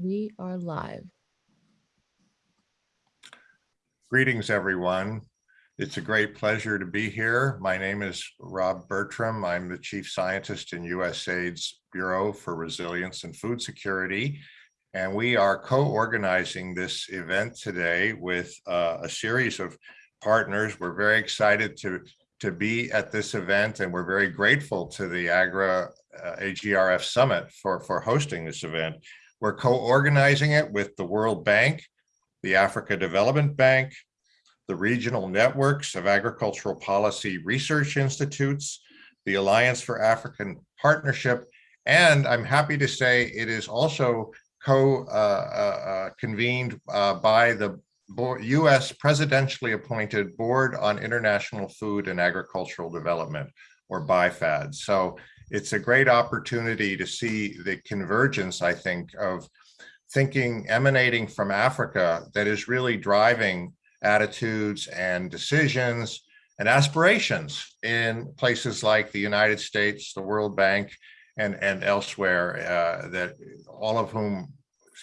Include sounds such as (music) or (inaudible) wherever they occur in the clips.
We are live. Greetings, everyone. It's a great pleasure to be here. My name is Rob Bertram. I'm the Chief Scientist in USAID's Bureau for Resilience and Food Security. And we are co-organizing this event today with uh, a series of partners. We're very excited to, to be at this event and we're very grateful to the AGRA uh, AGRF Summit for, for hosting this event. We're co-organizing it with the World Bank, the Africa Development Bank, the regional networks of agricultural policy research institutes, the Alliance for African Partnership, and I'm happy to say it is also co-convened uh, uh, uh, by the U.S. presidentially appointed Board on International Food and Agricultural Development, or BIFAD. So it's a great opportunity to see the convergence, I think, of thinking emanating from Africa that is really driving attitudes and decisions and aspirations in places like the United States, the World Bank, and, and elsewhere uh, that all of whom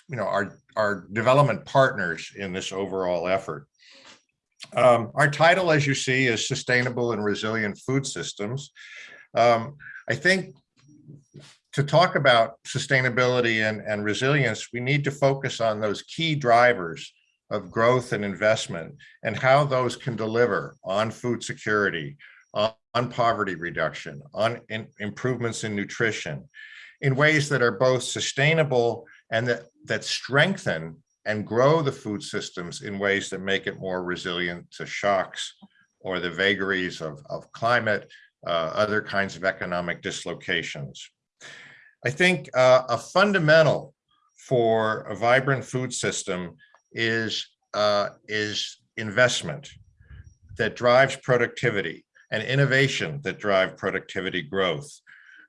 you know are, are development partners in this overall effort. Um, our title, as you see, is Sustainable and Resilient Food Systems. Um, I think to talk about sustainability and, and resilience, we need to focus on those key drivers of growth and investment and how those can deliver on food security, on, on poverty reduction, on in, improvements in nutrition, in ways that are both sustainable and that, that strengthen and grow the food systems in ways that make it more resilient to shocks or the vagaries of, of climate, other kinds of economic dislocations. I think uh, a fundamental for a vibrant food system is, uh, is investment that drives productivity and innovation that drive productivity growth.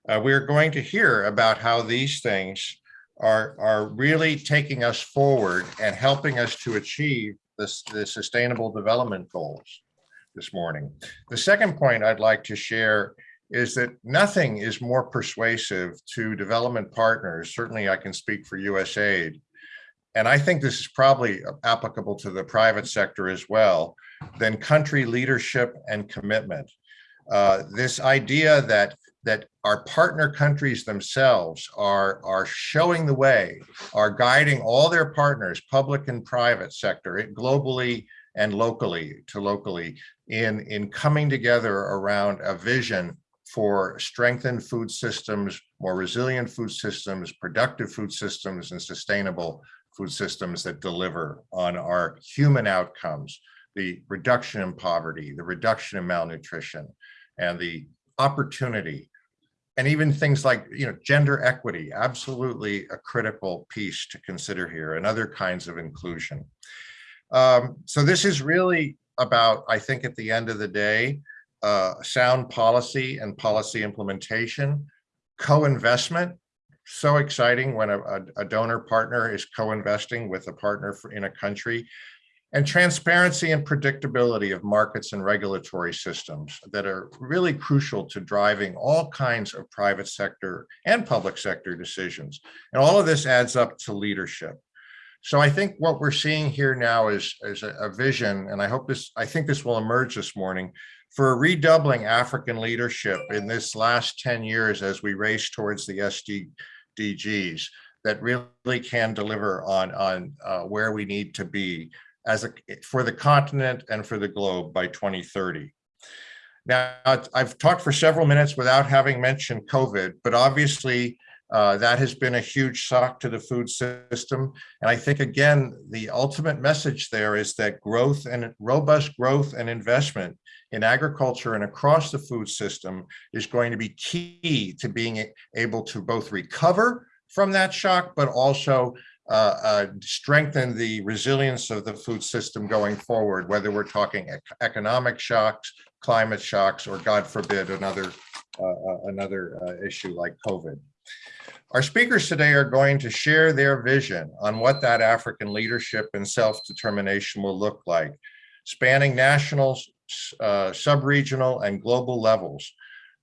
Uh, we're going to hear about how these things are, are really taking us forward and helping us to achieve this, the sustainable development goals this morning. The second point I'd like to share is that nothing is more persuasive to development partners. Certainly I can speak for USAID. And I think this is probably applicable to the private sector as well, than country leadership and commitment. Uh, this idea that that our partner countries themselves are, are showing the way, are guiding all their partners, public and private sector, globally and locally to locally, in, in coming together around a vision for strengthened food systems, more resilient food systems, productive food systems, and sustainable food systems that deliver on our human outcomes, the reduction in poverty, the reduction in malnutrition, and the opportunity, and even things like you know gender equity, absolutely a critical piece to consider here, and other kinds of inclusion. Um, so this is really about, I think at the end of the day, uh, sound policy and policy implementation, co-investment, so exciting when a, a, donor partner is co-investing with a partner for, in a country, and transparency and predictability of markets and regulatory systems that are really crucial to driving all kinds of private sector and public sector decisions. And all of this adds up to leadership. So I think what we're seeing here now is, is a, a vision, and I hope this, I think this will emerge this morning, for a redoubling African leadership in this last 10 years as we race towards the SDGs that really can deliver on, on uh, where we need to be as a, for the continent and for the globe by 2030. Now, I've talked for several minutes without having mentioned COVID, but obviously uh, that has been a huge shock to the food system. And I think, again, the ultimate message there is that growth and robust growth and investment in agriculture and across the food system is going to be key to being able to both recover from that shock, but also uh, uh, strengthen the resilience of the food system going forward, whether we're talking ec economic shocks, climate shocks, or God forbid, another, uh, uh another issue like COVID. Our speakers today are going to share their vision on what that African leadership and self-determination will look like, spanning national, uh, sub-regional, and global levels.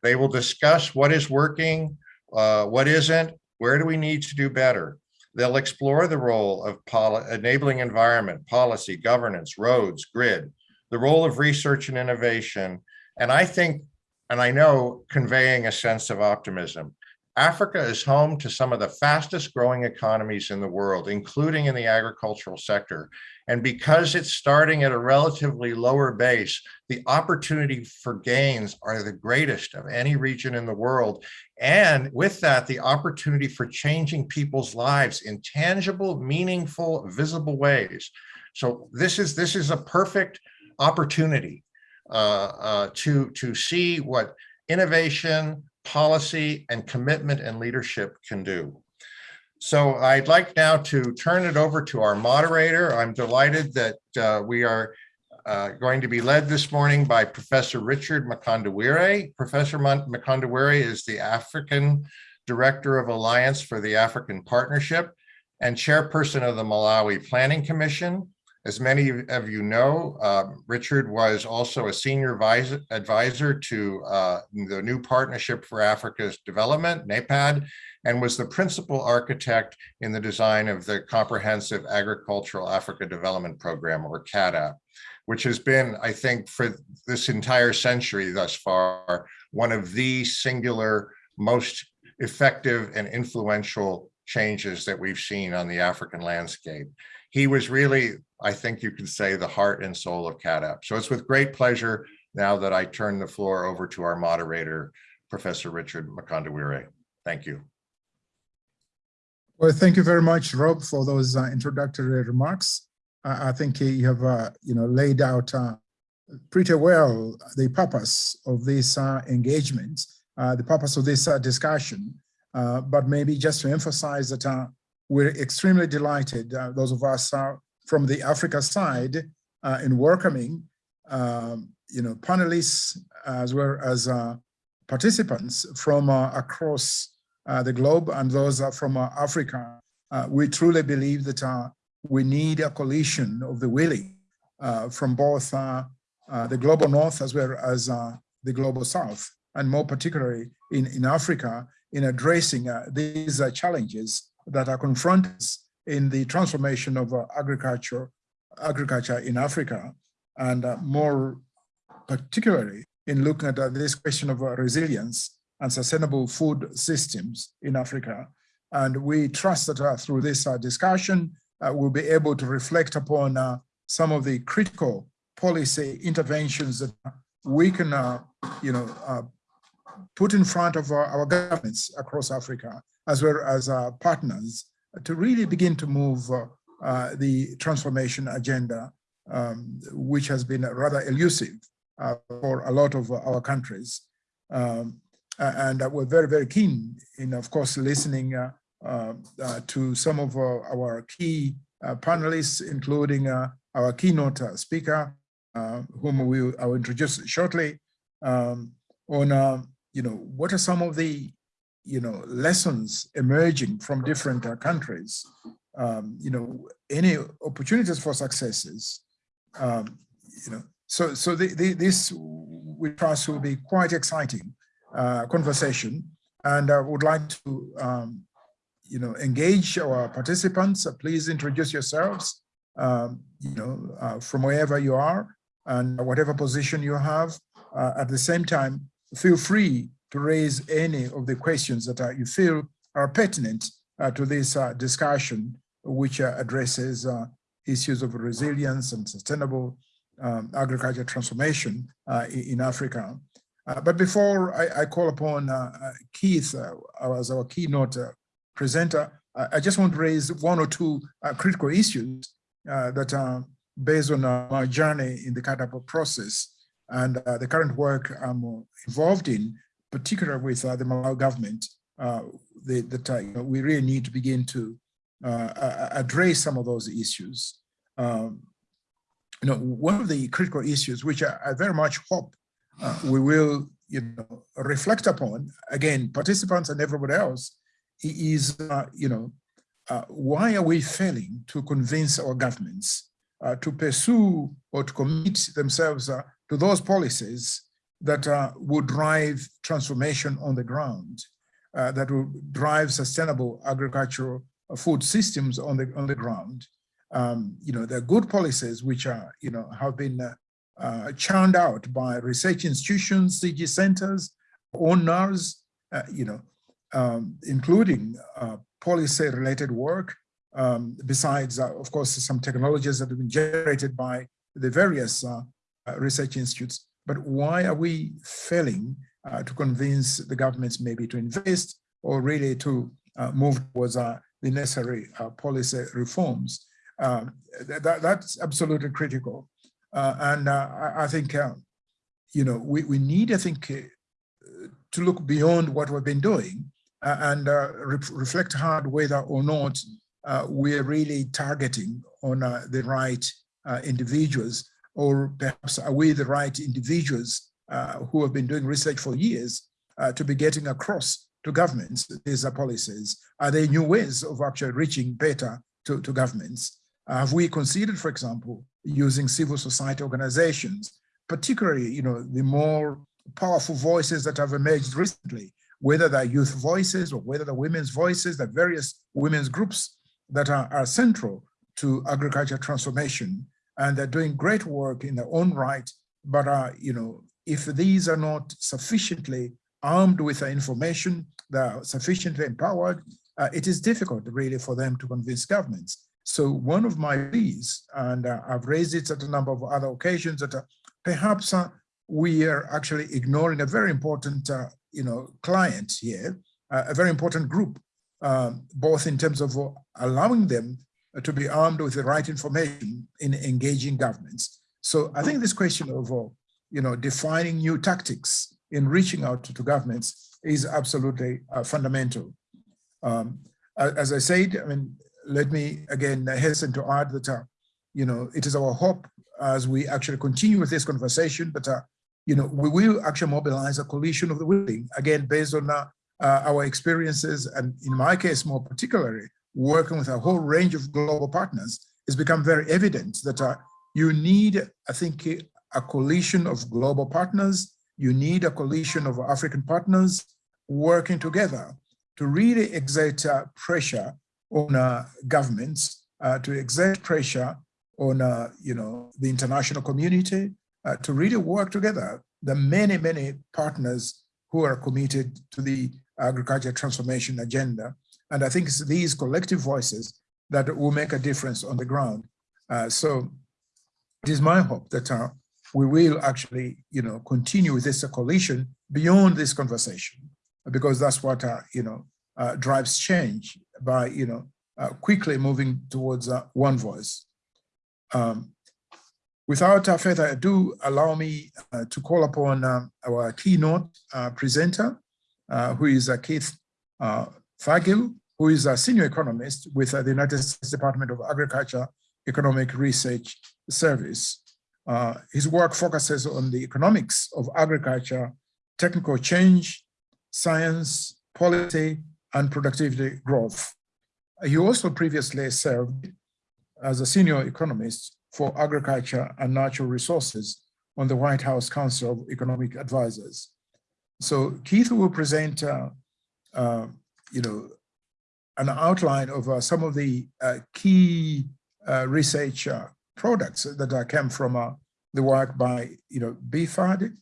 They will discuss what is working, uh, what isn't, Where do we need to do better? They'll explore the role of enabling environment, policy, governance, roads, grid, the role of research and innovation. And I think, and I know conveying a sense of optimism. Africa is home to some of the fastest growing economies in the world, including in the agricultural sector. And because it's starting at a relatively lower base, the opportunity for gains are the greatest of any region in the world. And with that, the opportunity for changing people's lives in tangible, meaningful, visible ways. So this is this is a perfect opportunity uh, uh, to to see what innovation, policy, and commitment and leadership can do. So I'd like now to turn it over to our moderator. I'm delighted that uh, we are uh, going to be led this morning by Professor Richard Mkandawire. Professor Mkandawire is the African Director of Alliance for the African Partnership and chairperson of the Malawi Planning Commission. As many of you know, uh, Richard was also a senior advisor, advisor to uh, the new Partnership for Africa's Development, NEPAD, and was the principal architect in the design of the Comprehensive Agricultural Africa Development Program, or CAADP, which has been, I think, for this entire century thus far, one of the singular most effective and influential changes that we've seen on the African landscape. He was really, I think you can say, the heart and soul of CAADP. So it's with great pleasure now that I turn the floor over to our moderator, Professor Richard Mkandawire. Thank you. Well, thank you very much, Rob, for those uh, introductory remarks. Uh, I think you have, uh, you know, laid out uh, pretty well the purpose of this uh, engagement, uh, the purpose of this discussion. Uh, but maybe just to emphasize that uh, we're extremely delighted, uh, those of us from the Africa side, in welcoming, um, you know, panelists as well as participants from across uh, the globe and those from uh, Africa, uh, we truly believe that we need a coalition of the willing from both the global north as well as the global south, and more particularly in, in Africa, in addressing these challenges that are confronting in the transformation of agriculture, agriculture in Africa, and more particularly in looking at this question of resilience and sustainable food systems in Africa. And we trust that uh, through this uh, discussion, uh, we'll be able to reflect upon uh, some of the critical policy interventions that we can, uh, you know, uh, put in front of our governments across Africa, as well as our partners, to really begin to move the transformation agenda, um, which has been rather elusive for a lot of our countries. Um, uh, and we're very, very keen in, of course, listening uh, uh, to some of our key panelists, including our keynote speaker, whom we, I will introduce shortly, um, on, you know, what are some of the, you know, lessons emerging from different countries, um, you know, any opportunities for successes, um, you know, so so the, the, this we trust will be quite exciting uh, conversation. And I would like to, um, you know, engage our participants. Uh, please introduce yourselves, um, you know, uh, from wherever you are and whatever position you have. Uh, at the same time, feel free to raise any of the questions that uh, you feel are pertinent uh, to this discussion, which addresses issues of resilience and sustainable um, agriculture transformation in Africa. Uh, but before I, I call upon uh, uh Keith uh, as our keynote uh, presenter, I just want to raise one or two critical issues that are based on my journey in the CAADP process and the current work I'm involved in, particularly with the Malawi government, the, that know, we really need to begin to address some of those issues. Um, you know, one of the critical issues, which I, I very much hope uh, we will you know, reflect upon, again, participants and everybody else, is, uh, you know, uh, why are we failing to convince our governments uh, to pursue or to commit themselves uh, to those policies that uh, would drive transformation on the ground? uh, that will drive sustainable agricultural uh, food systems on the on the ground. Um, you know, there are good policies which are, you know, have been uh, uh, churned out by research institutions, CG centers, owners, uh, you know, um, including policy-related work. Um, besides, of course, some technologies that have been generated by the various research institutes. But why are we failing uh, to convince the governments maybe to invest or really to uh, move towards uh, the necessary uh, policy reforms? Um, that, that's absolutely critical. Uh, and uh, I, think, uh, you know, we, we need, I think, uh, to look beyond what we've been doing uh, and uh, re reflect hard whether or not uh, we're really targeting on uh, the right uh, individuals or perhaps are we the right individuals uh, who have been doing research for years uh, to be getting across to governments these are policies? Are there new ways of actually reaching better to, to governments? have we considered, for example, using civil society organizations, particularly, you know, the more powerful voices that have emerged recently, whether they're youth voices or whether they're women's voices, the various women's groups that are, are central to agriculture transformation. And they're doing great work in their own right, but uh, you know, if these are not sufficiently armed with the information, they're sufficiently empowered, uh, it is difficult really for them to convince governments. So one of my pleas, and uh, I've raised it at a number of other occasions, that uh, perhaps uh, we are actually ignoring a very important, uh, you know, client here, a very important group, um, both in terms of allowing them to be armed with the right information in engaging governments. So I think this question of, uh, you know, defining new tactics in reaching out to, to governments is absolutely uh, fundamental. Um, as I said, I mean, let me again hasten to add that, uh, you know, it is our hope as we actually continue with this conversation, but, uh, you know, we will actually mobilize a coalition of the willing, again, based on uh, uh, our experiences, and in my case, more particularly, working with a whole range of global partners, it's become very evident that uh, you need, I think, a coalition of global partners, you need a coalition of African partners working together to really exert uh, pressure on uh, governments uh, to exert pressure on, uh, you know, the international community uh, to really work together. The many, many partners who are committed to the agriculture transformation agenda. And I think it's these collective voices that will make a difference on the ground. Uh, so it is my hope that uh, we will actually, you know, continue with this coalition beyond this conversation, because that's what, uh, you know, uh, drives change by, you know, uh, quickly moving towards uh, one voice. Um, without further ado, allow me to call upon um, our keynote presenter, who is Keith Fuglie, who is a senior economist with the United States Department of Agriculture Economic Research Service. Uh, his work focuses on the economics of agriculture, technical change, science, policy, and productivity growth. He also previously served as a senior economist for agriculture and natural resources on the White House Council of Economic Advisors. So Keith will present, uh, uh, you know, an outline of uh, some of the uh, key uh, research uh, products that came from the work by, you know, BFAD,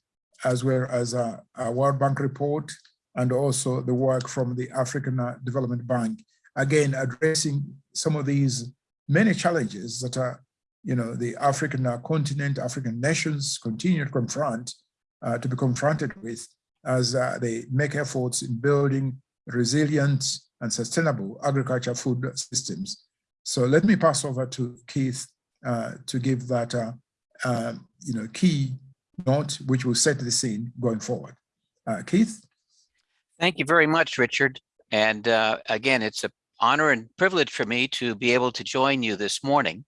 as well as a, World Bank report, and also the work from the African Development Bank. Again, addressing some of these many challenges that are, you know, the African continent, African nations continue to confront, uh, to be confronted with as uh, they make efforts in building resilient and sustainable agriculture food systems. So let me pass over to Keith uh, to give that, uh, um, you know, key note, which will set the scene going forward. Uh, Keith? Thank you very much, Richard. And uh, again, it's an honor and privilege for me to be able to join you this morning.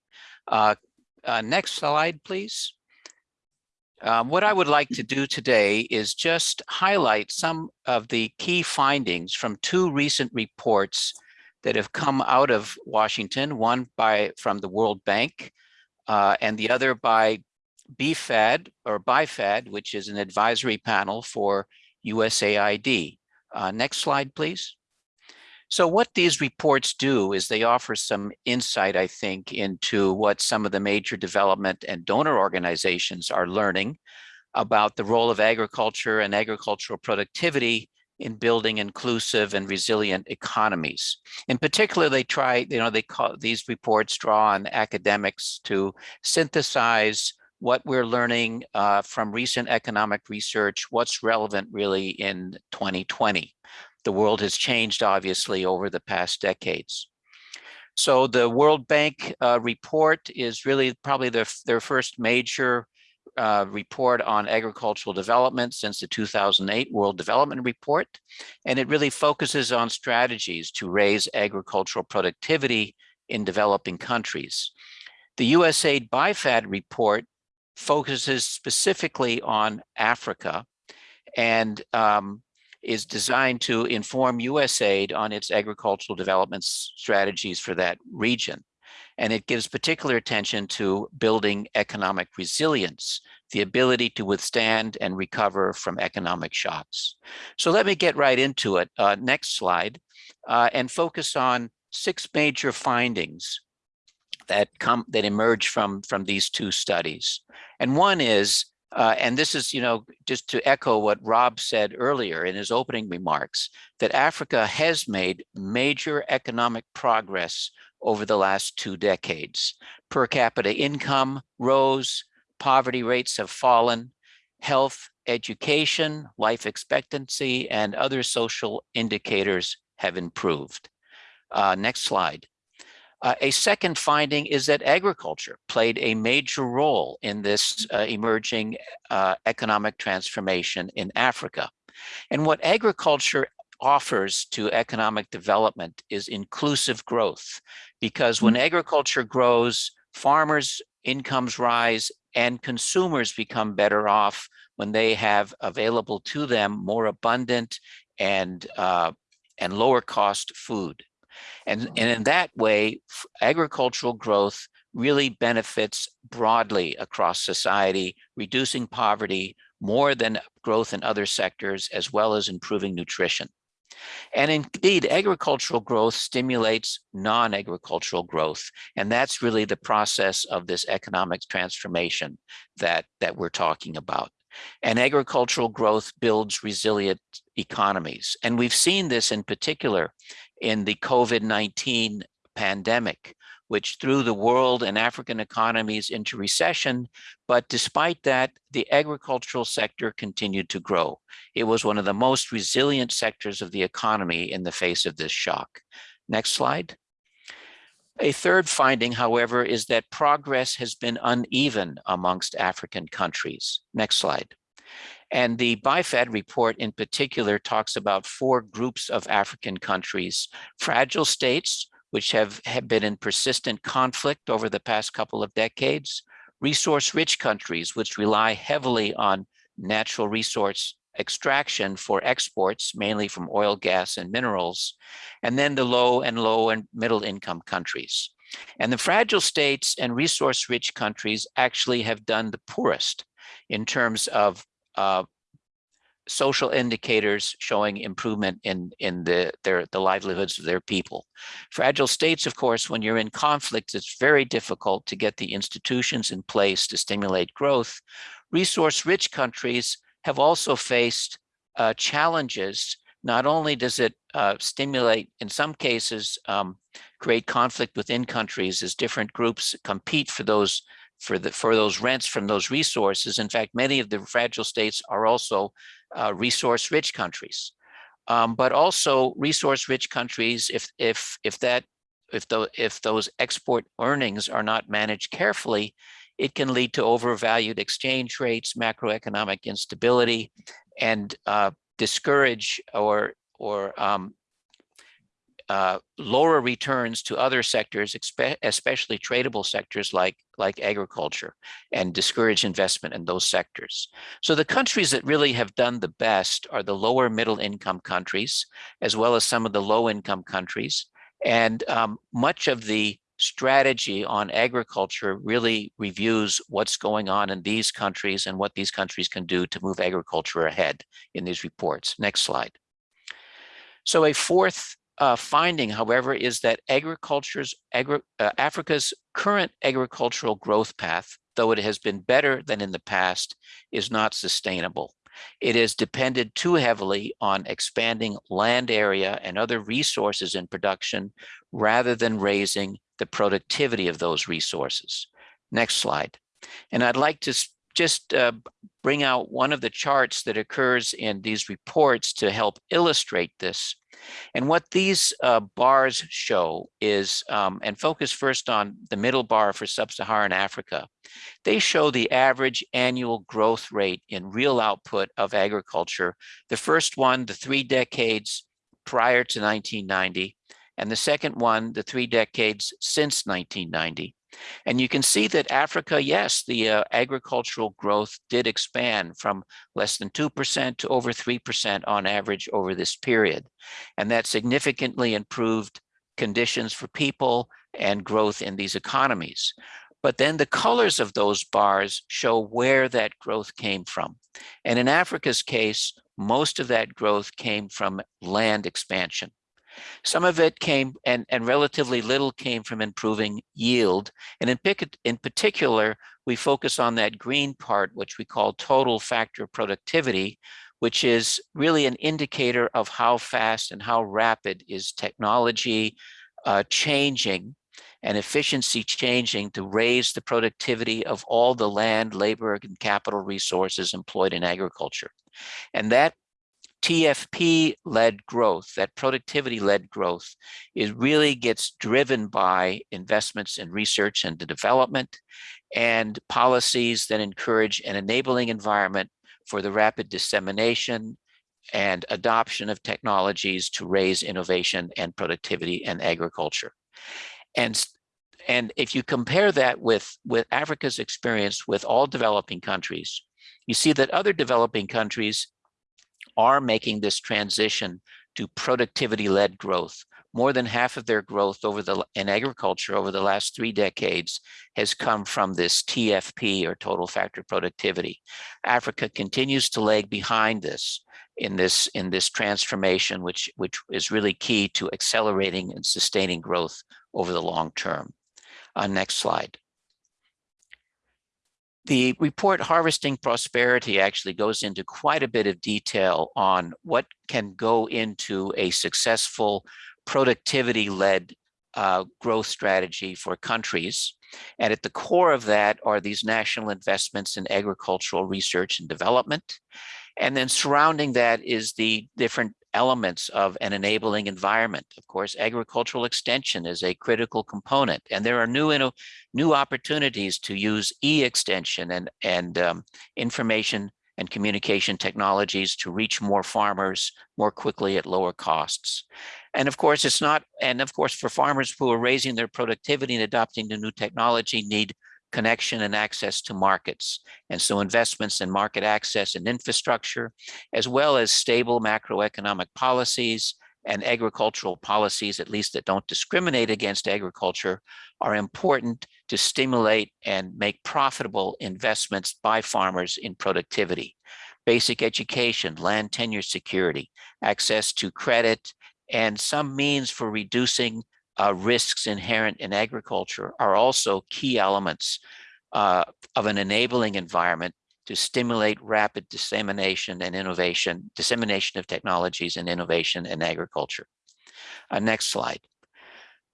Uh, uh, next slide, please. Um, what I would like (laughs) to do today is just highlight some of the key findings from two recent reports that have come out of Washington, one by from the World Bank uh, and the other by BFAD or BIFAD, which is an advisory panel for USAID. Uh, next slide, please. So what these reports do is they offer some insight, I think, into what some of the major development and donor organizations are learning about the role of agriculture and agricultural productivity in building inclusive and resilient economies. In particular, they try, you know, they call these reports draw on academics to synthesize what we're learning uh, from recent economic research, what's relevant really in 2020. The world has changed, obviously, over the past decades. So the World Bank uh, report is really probably their, their first major uh, report on agricultural development since the 2008 World Development Report. And it really focuses on strategies to raise agricultural productivity in developing countries. The USAID BIFAD report focuses specifically on Africa and um, is designed to inform USAID on its agricultural development strategies for that region. And it gives particular attention to building economic resilience, the ability to withstand and recover from economic shocks. So let me get right into it. Uh, next slide, uh, and focus on six major findings that come that emerge from from these two studies. And one is uh, and this is, you know, just to echo what Rob said earlier in his opening remarks, that Africa has made major economic progress over the last two decades. Per capita income rose, poverty rates have fallen, health, education, life expectancy, and other social indicators have improved. Uh, next slide. Uh, a second finding is that agriculture played a major role in this uh, emerging uh, economic transformation in Africa. And what agriculture offers to economic development is inclusive growth, because when agriculture grows, farmers' incomes rise and consumers become better off when they have available to them more abundant and, uh, and lower cost food. And, mm-hmm. and in that way, agricultural growth really benefits broadly across society, reducing poverty more than growth in other sectors, as well as improving nutrition. And indeed, agricultural growth stimulates non-agricultural growth. And that's really the process of this economic transformation that, that we're talking about. And agricultural growth builds resilient economies. And we've seen this in particular in the COVID-19 pandemic, which threw the world and African economies into recession. But despite that, the agricultural sector continued to grow. It was one of the most resilient sectors of the economy in the face of this shock. Next slide. A third finding, however, is that progress has been uneven amongst African countries. Next slide. And the BIFAD report in particular talks about four groups of African countries, fragile states, which have, have been in persistent conflict over the past couple of decades, resource-rich countries, which rely heavily on natural resource extraction for exports, mainly from oil, gas, and minerals, and then the low and low and middle income countries. And the fragile states and resource-rich countries actually have done the poorest in terms of uh, social indicators showing improvement in in the their the livelihoods of their people. Fragile states of course when you're in conflict it's very difficult to get the institutions in place to stimulate growth. Resource rich countries have also faced uh, challenges. Not only does it uh, stimulate in some cases um, create conflict within countries as different groups compete for those for the for those rents from those resources. In fact, many of the fragile states are also uh, resource-rich countries, um, but also resource-rich countries. If if if that if the if those export earnings are not managed carefully, it can lead to overvalued exchange rates, macroeconomic instability, and uh, discourage or or um, uh, lower returns to other sectors, especially tradable sectors like, like agriculture, and discourage investment in those sectors. So the countries that really have done the best are the lower middle income countries, as well as some of the low income countries. And um, much of the strategy on agriculture really reviews what's going on in these countries and what these countries can do to move agriculture ahead in these reports. Next slide. So a fourth uh, finding, however, is that agriculture's agri uh, Africa's current agricultural growth path, though it has been better than in the past, is not sustainable. It has depended too heavily on expanding land area and other resources in production rather than raising the productivity of those resources. Next slide. And I'd like to just uh, bring out one of the charts that occurs in these reports to help illustrate this. And what these uh, bars show is, um, and focus first on the middle bar for sub-Saharan Africa, they show the average annual growth rate in real output of agriculture. The first one, the three decades prior to 1990, and the second one, the three decades since 1990. And you can see that Africa, yes, the uh, agricultural growth did expand from less than 2% to over 3% on average over this period. And that significantly improved conditions for people and growth in these economies. But then the colors of those bars show where that growth came from. And in Africa's case, most of that growth came from land expansion. Some of it came and, and relatively little came from improving yield. And in, in particular, we focus on that green part, which we call total factor productivity, which is really an indicator of how fast and how rapid is technology uh, changing and efficiency changing to raise the productivity of all the land, labor, and capital resources employed in agriculture. And that TFP-led growth, that productivity-led growth, is really gets driven by investments in research and development and policies that encourage an enabling environment for the rapid dissemination and adoption of technologies to raise innovation and productivity in agriculture. And, and if you compare that with, with Africa's experience with all developing countries, you see that other developing countries are making this transition to productivity-led growth. More than half of their growth over the in agriculture over the last three decades has come from this TFP or total factor productivity. Africa continues to lag behind this in this in this transformation, which which is really key to accelerating and sustaining growth over the long term. Uh, next slide. The report Harvesting Prosperity actually goes into quite a bit of detail on what can go into a successful productivity-led uh, growth strategy for countries. And at the core of that are these national investments in agricultural research and development. And then surrounding that is the different elements of an enabling environment. Of course, agricultural extension is a critical component, and there are new new opportunities to use e-extension and and um, information and communication technologies to reach more farmers more quickly at lower costs. And of course, it's not, and of course, for farmers who are raising their productivity and adopting the new technology need connection and access to markets. And so investments in market access and infrastructure, as well as stable macroeconomic policies and agricultural policies, at least that don't discriminate against agriculture, are important to stimulate and make profitable investments by farmers in productivity. Basic education, land tenure security, access to credit, and some means for reducing uh, risks inherent in agriculture are also key elements uh, of an enabling environment to stimulate rapid dissemination and innovation, dissemination of technologies and innovation in agriculture. Uh, next slide.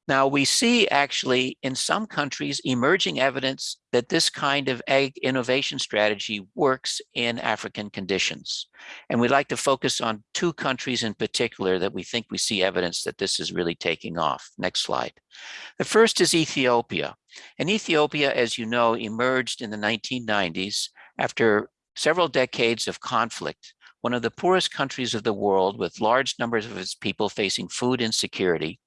Now we see actually in some countries emerging evidence that this kind of ag innovation strategy works in African conditions. And we'd like to focus on two countries in particular that we think we see evidence that this is really taking off. Next slide. The first is Ethiopia. And Ethiopia, as you know, emerged in the 1990s after several decades of conflict one of the poorest countries of the world with large numbers of its people facing food insecurity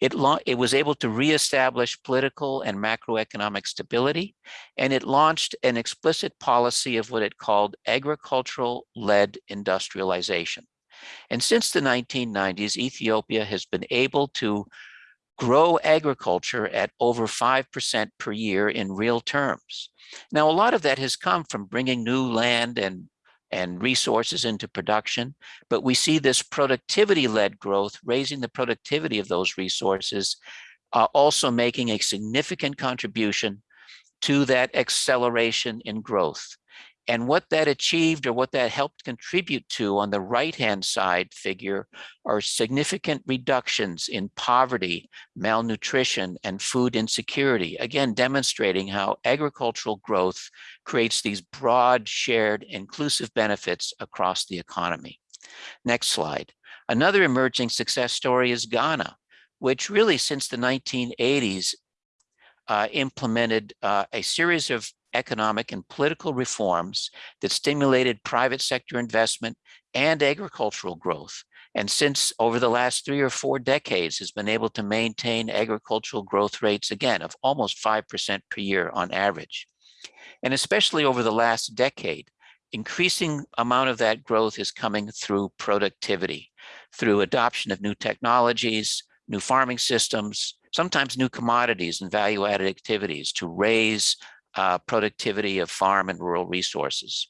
it, it was able to reestablish political and macroeconomic stability, and it launched an explicit policy of what it called agricultural-led industrialization. And since the 1990s, Ethiopia has been able to grow agriculture at over 5% per year in real terms. Now, a lot of that has come from bringing new land and and resources into production. But we see this productivity-led growth, raising the productivity of those resources, uh, also making a significant contribution to that acceleration in growth. And what that achieved or what that helped contribute to on the right-hand side figure are significant reductions in poverty, malnutrition, and food insecurity. Again, demonstrating how agricultural growth creates these broad, shared, inclusive benefits across the economy. Next slide. Another emerging success story is Ghana, which really since the 1980s uh, implemented uh, a series of economic and political reforms that stimulated private sector investment and agricultural growth. And since over the last three or four decades has been able to maintain agricultural growth rates, again, of almost 5% per year on average. And especially over the last decade, increasing amount of that growth is coming through productivity, through adoption of new technologies, new farming systems, sometimes new commodities and value-added activities to raise uh, productivity of farm and rural resources.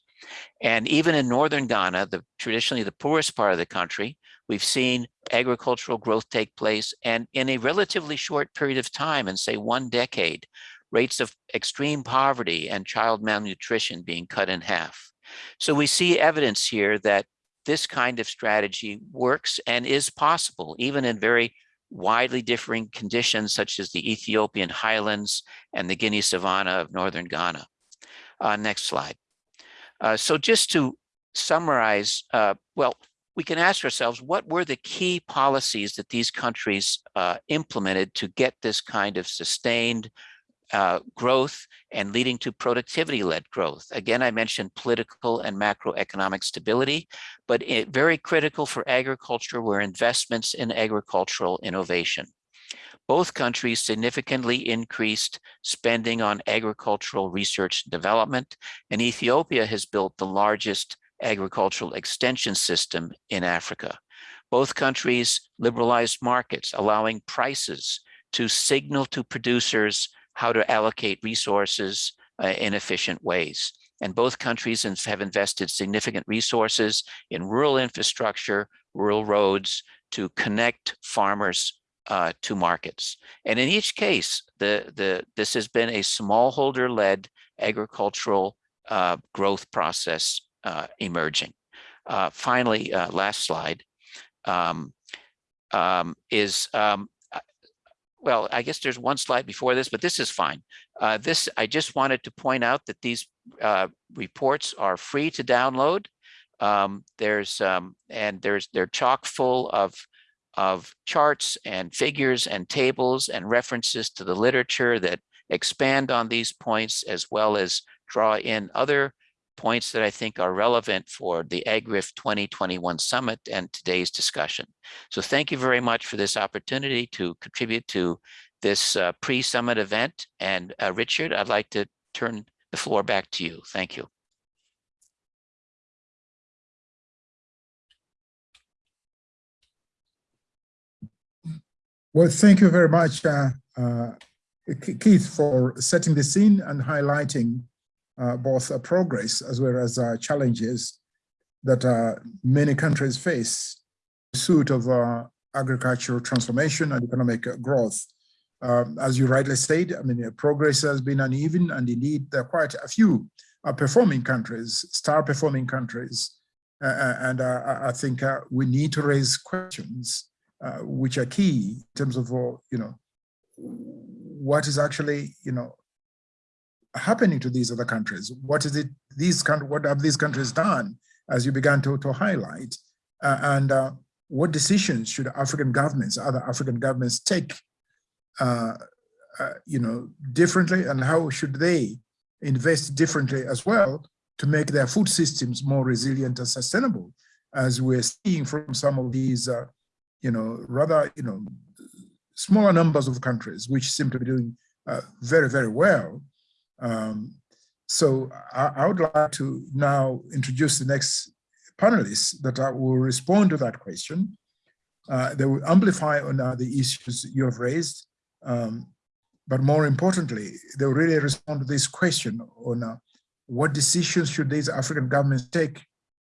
And even in northern Ghana, the traditionally the poorest part of the country, we've seen agricultural growth take place and in a relatively short period of time, in say one decade, rates of extreme poverty and child malnutrition being cut in half. So we see evidence here that this kind of strategy works and is possible, even in very widely differing conditions such as the Ethiopian highlands and the Guinea savanna of northern Ghana. Uh, next slide. Uh, so just to summarize, uh, well, we can ask ourselves, what were the key policies that these countries uh, implemented to get this kind of sustained uh, growth and leading to productivity-led growth. Again, I mentioned political and macroeconomic stability, but it, very critical for agriculture were investments in agricultural innovation. Both countries significantly increased spending on agricultural research and development, and Ethiopia has built the largest agricultural extension system in Africa. Both countries liberalized markets, allowing prices to signal to producers how to allocate resources uh, in efficient ways. And both countries have invested significant resources in rural infrastructure, rural roads to connect farmers uh, to markets. And in each case, the, the, this has been a smallholder-led agricultural uh, growth process uh, emerging. Uh, finally, uh, last slide um, um, is um, well, I guess there's one slide before this, but this is fine. Uh, this, I just wanted to point out that these uh, reports are free to download. Um, there's, um, and there's, they're chock full of, of charts and figures and tables and references to the literature that expand on these points as well as draw in other points that I think are relevant for the AGRF 2021 Summit and today's discussion. So thank you very much for this opportunity to contribute to this uh, pre-summit event. And uh, Richard, I'd like to turn the floor back to you. Thank you. Well, thank you very much, uh, uh, Keith, for setting the scene and highlighting both uh, progress as well as uh, challenges that uh, many countries face in pursuit of uh, agricultural transformation and economic growth. Um, as you rightly said, I mean, progress has been uneven and indeed there are quite a few performing countries, star performing countries. and I think we need to raise questions which are key in terms of, you know, what is actually, you know, happening to these other countries? What is it, these what have these countries done, as you began to, to highlight? Uh, and uh, what decisions should African governments, other African governments take, uh, uh, you know, differently and how should they invest differently as well to make their food systems more resilient and sustainable, as we're seeing from some of these, uh, you know, rather, you know, smaller numbers of countries which seem to be doing uh, very, very well. Um, so I, I, would like to now introduce the next panelists that will respond to that question. Uh, they will amplify on uh, the issues you have raised, um, but more importantly, they will really respond to this question on uh, what decisions should these African governments take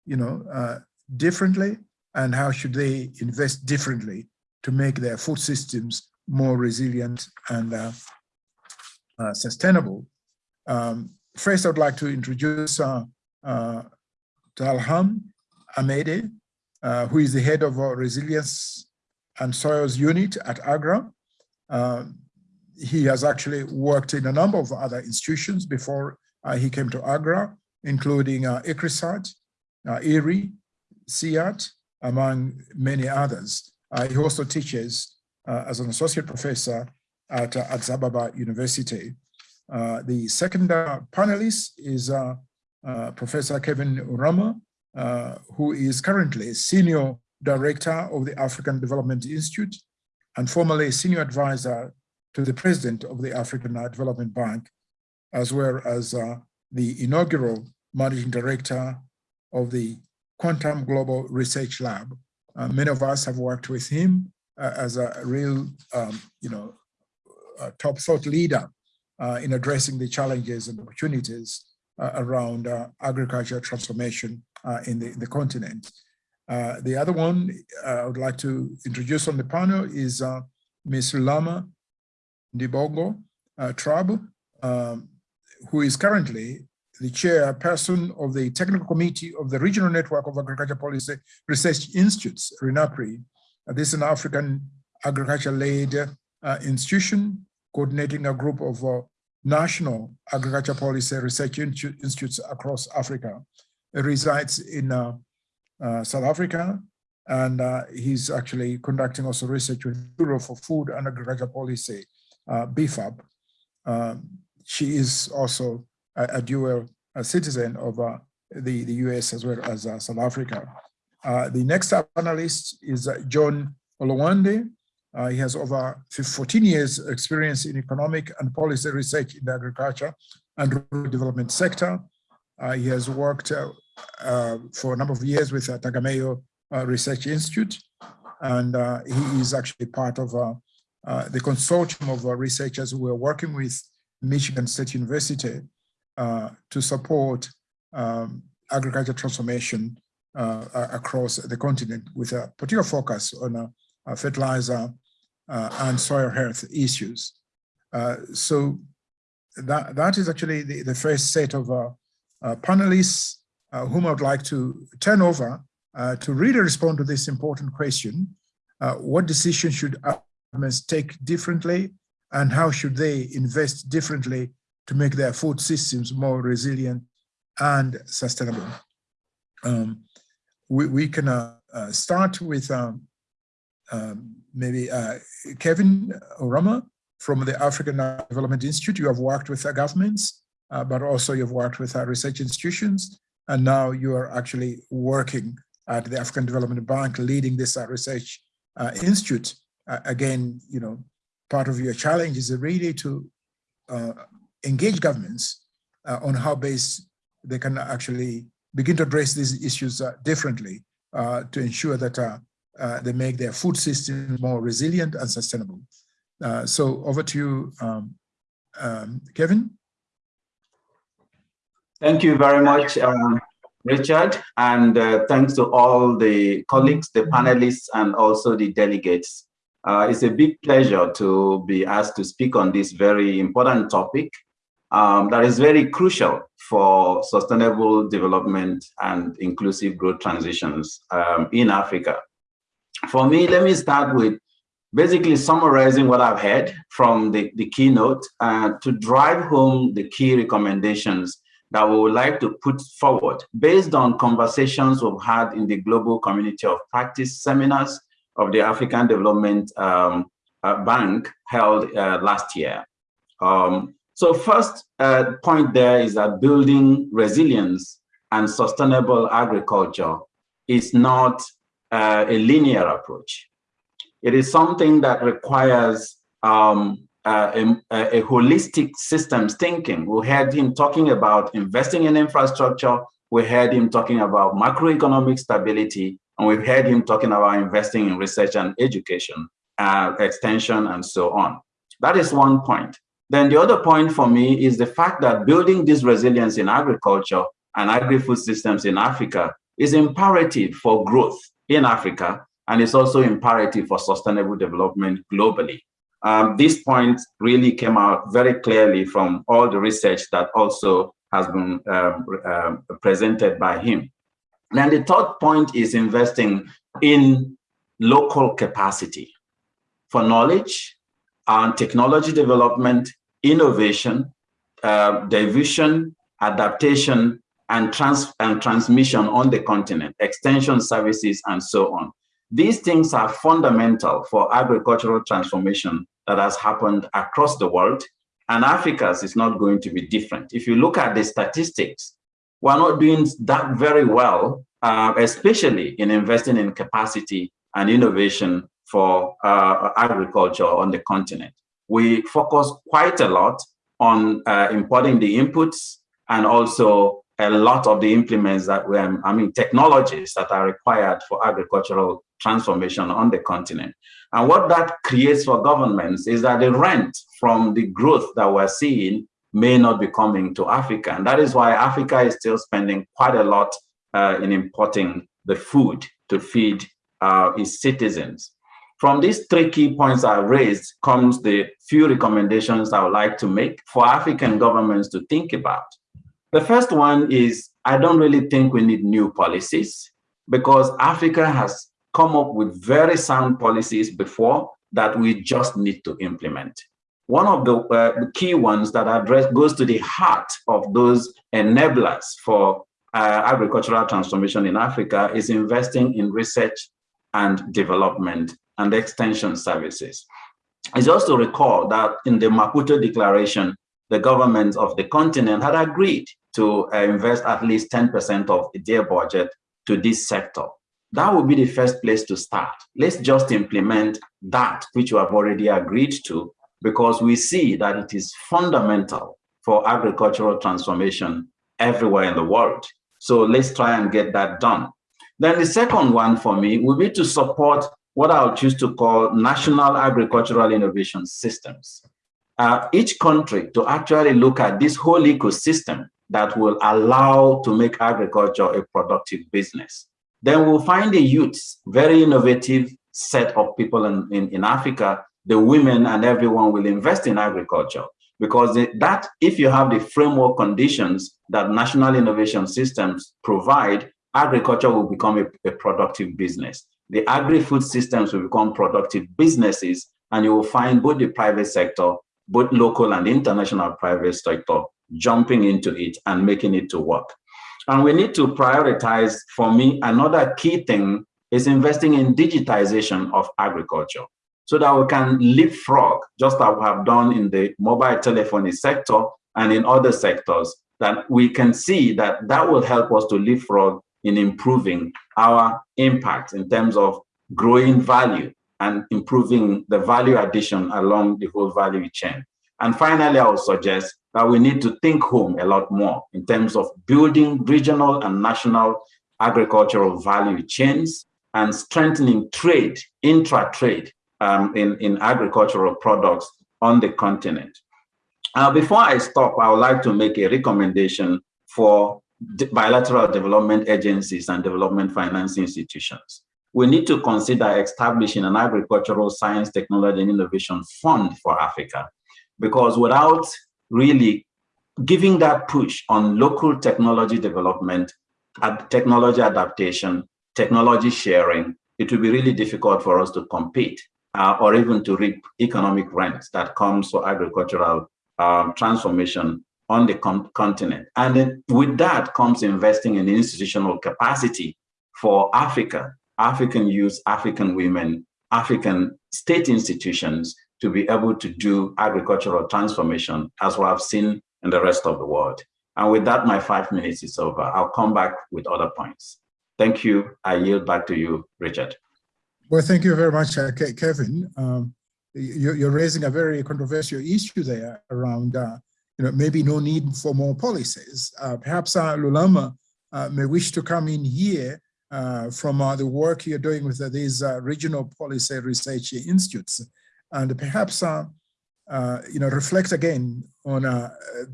you know, uh, differently and how should they invest differently to make their food systems more resilient and uh, uh, sustainable. Um, first, I'd like to introduce uh, uh, Tilahun Amede, uh, who is the head of our Resilience and Soils Unit at AGRA. Um, he has actually worked in a number of other institutions before uh, he came to AGRA, including uh, ICRISAT, uh, IRRI, CIAT, among many others. Uh, he also teaches uh, as an associate professor at uh, Addis Ababa University. Uh, the second uh, panelist is uh, Professor Kevin Urama, uh, who is currently Senior Director of the African Development Institute and formerly Senior Advisor to the President of the African Development Bank, as well as the inaugural Managing Director of the Quantum Global Research Lab. Uh, many of us have worked with him uh, as a real, um, you know, top thought leader in addressing the challenges and opportunities uh, around uh, agriculture transformation in the, the continent. the other one I would like to introduce on the panel is Ms. Lulama Ndibongo Traub, um, who is currently the chairperson of the technical committee of the Regional Network of Agriculture Policy Research Institutes, RENAPRI. Uh, this is an African agriculture-led uh, institution coordinating a group of uh, national agriculture policy research institutes across Africa. He resides in uh, uh, South Africa, and uh, he's actually conducting also research with the Bureau for Food and Agriculture Policy, BFAP. Um, she is also a, a dual a citizen of uh, the, the US as well as uh, South Africa. Uh, the next panelist is John Olwande. He has over 14 years experience in economic and policy research in the agriculture and rural development sector. he has worked for a number of years with uh, Tegemeo Research Institute, and he is actually part of uh, the consortium of uh, researchers who are working with Michigan State University uh, to support um, agriculture transformation uh, across the continent with a particular focus on uh, fertilizer and soil health issues. so that, that is actually the, the first set of panelists whom I would like to turn over to really respond to this important question. what decisions should governments take differently and how should they invest differently to make their food systems more resilient and sustainable. Um, we, we can uh, uh, start with um, um, maybe uh, Kevin Urama from the African Development Institute. You have worked with governments, uh, but also you've worked with research institutions, and now you are actually working at the African Development Bank, leading this uh, research uh, institute. again, you know, part of your challenge is really to engage governments on how best they can actually begin to address these issues differently to ensure that uh, uh, they make their food system more resilient and sustainable. Uh, so over to you, um, um, Kevin. Thank you very much, um, Richard, and thanks to all the colleagues, the panelists, and also the delegates. it's a big pleasure to be asked to speak on this very important topic um, that is very crucial for sustainable development and inclusive growth transitions um, in Africa. For me, let me start with basically summarizing what I've heard from the, the keynote uh, to drive home the key recommendations that we would like to put forward based on conversations we've had in the Global Community of Practice seminars of the African Development um, uh, Bank held uh, last year. Um, so first uh, point there is that building resilience and sustainable agriculture is not uh, a linear approach. It is something that requires um, uh, a, a, holistic systems thinking. We heard him talking about investing in infrastructure. We heard him talking about macroeconomic stability, and we've heard him talking about investing in research and education, uh, extension, and so on. That is one point. Then the other point for me is the fact that building this resilience in agriculture and agri-food systems in Africa is imperative for growth in Africa, and it's also imperative for sustainable development globally. Um, this point really came out very clearly from all the research that also has been um, uh, presented by him. And the third point is investing in local capacity for knowledge and technology development, innovation, uh, division, adaptation, and, trans and transmission on the continent, extension services, and so on. These things are fundamental for agricultural transformation that has happened across the world, and Africa's is not going to be different. If you look at the statistics, we're not doing that very well, uh, especially in investing in capacity and innovation for uh, agriculture on the continent. We focus quite a lot on uh, importing the inputs and also a lot of the implements that we, I mean, technologies that are required for agricultural transformation on the continent. And what that creates for governments is that the rent from the growth that we're seeing may not be coming to Africa. And that is why Africa is still spending quite a lot uh, in importing the food to feed uh, its citizens. From these three key points I raised comes the few recommendations I would like to make for African governments to think about. The first one is I don't really think we need new policies because Africa has come up with very sound policies before that we just need to implement. One of the, uh, key ones that address goes to the heart of those enablers for uh, agricultural transformation in Africa is investing in research and development and extension services. It's to recall that in the Maputo Declaration, the governments of the continent had agreed to uh, invest at least 10% of their budget to this sector. That would be the first place to start. Let's just implement that which we have already agreed to because we see that it is fundamental for agricultural transformation everywhere in the world. So let's try and get that done. Then the second one for me would be to support what I'll choose to call national agricultural innovation systems. Uh, each country to actually look at this whole ecosystem that will allow to make agriculture a productive business. Then we'll find the youths, very innovative set of people in, in, in Africa, the women and everyone will invest in agriculture because that if you have the framework conditions that national innovation systems provide, agriculture will become a, a productive business. The agri-food systems will become productive businesses and you will find both the private sector, both local and international private sector jumping into it and making it to work. And we need to prioritize, for me, another key thing is investing in digitization of agriculture so that we can leapfrog, just as we have done in the mobile telephony sector and in other sectors, that we can see that that will help us to leapfrog in improving our impact in terms of growing value and improving the value addition along the whole value chain. And finally, I would suggest that we need to think home a lot more in terms of building regional and national agricultural value chains and strengthening trade, intra-trade um, in, in agricultural products on the continent. Uh, before I stop, I would like to make a recommendation for bilateral development agencies and development finance institutions. We need to consider establishing an agricultural science, technology, and innovation fund for Africa because without really giving that push on local technology development, technology adaptation, technology sharing, it will be really difficult for us to compete uh, or even to reap economic rents that comes for agricultural um, transformation on the con continent. And then with that comes investing in institutional capacity for Africa, African youth, African women, African state institutions to be able to do agricultural transformation as we have seen in the rest of the world. And with that, my five minutes is over. I'll come back with other points. Thank you. I yield back to you, Richard. Well, thank you very much, uh, Kevin. Um, you, are raising a very controversial issue there around, uh, you know, maybe no need for more policies. Uh, perhaps uh, Lulama uh, may wish to come in here uh, from the work you're doing with these regional policy research institutes and perhaps, uh, uh, you know, reflect again on uh,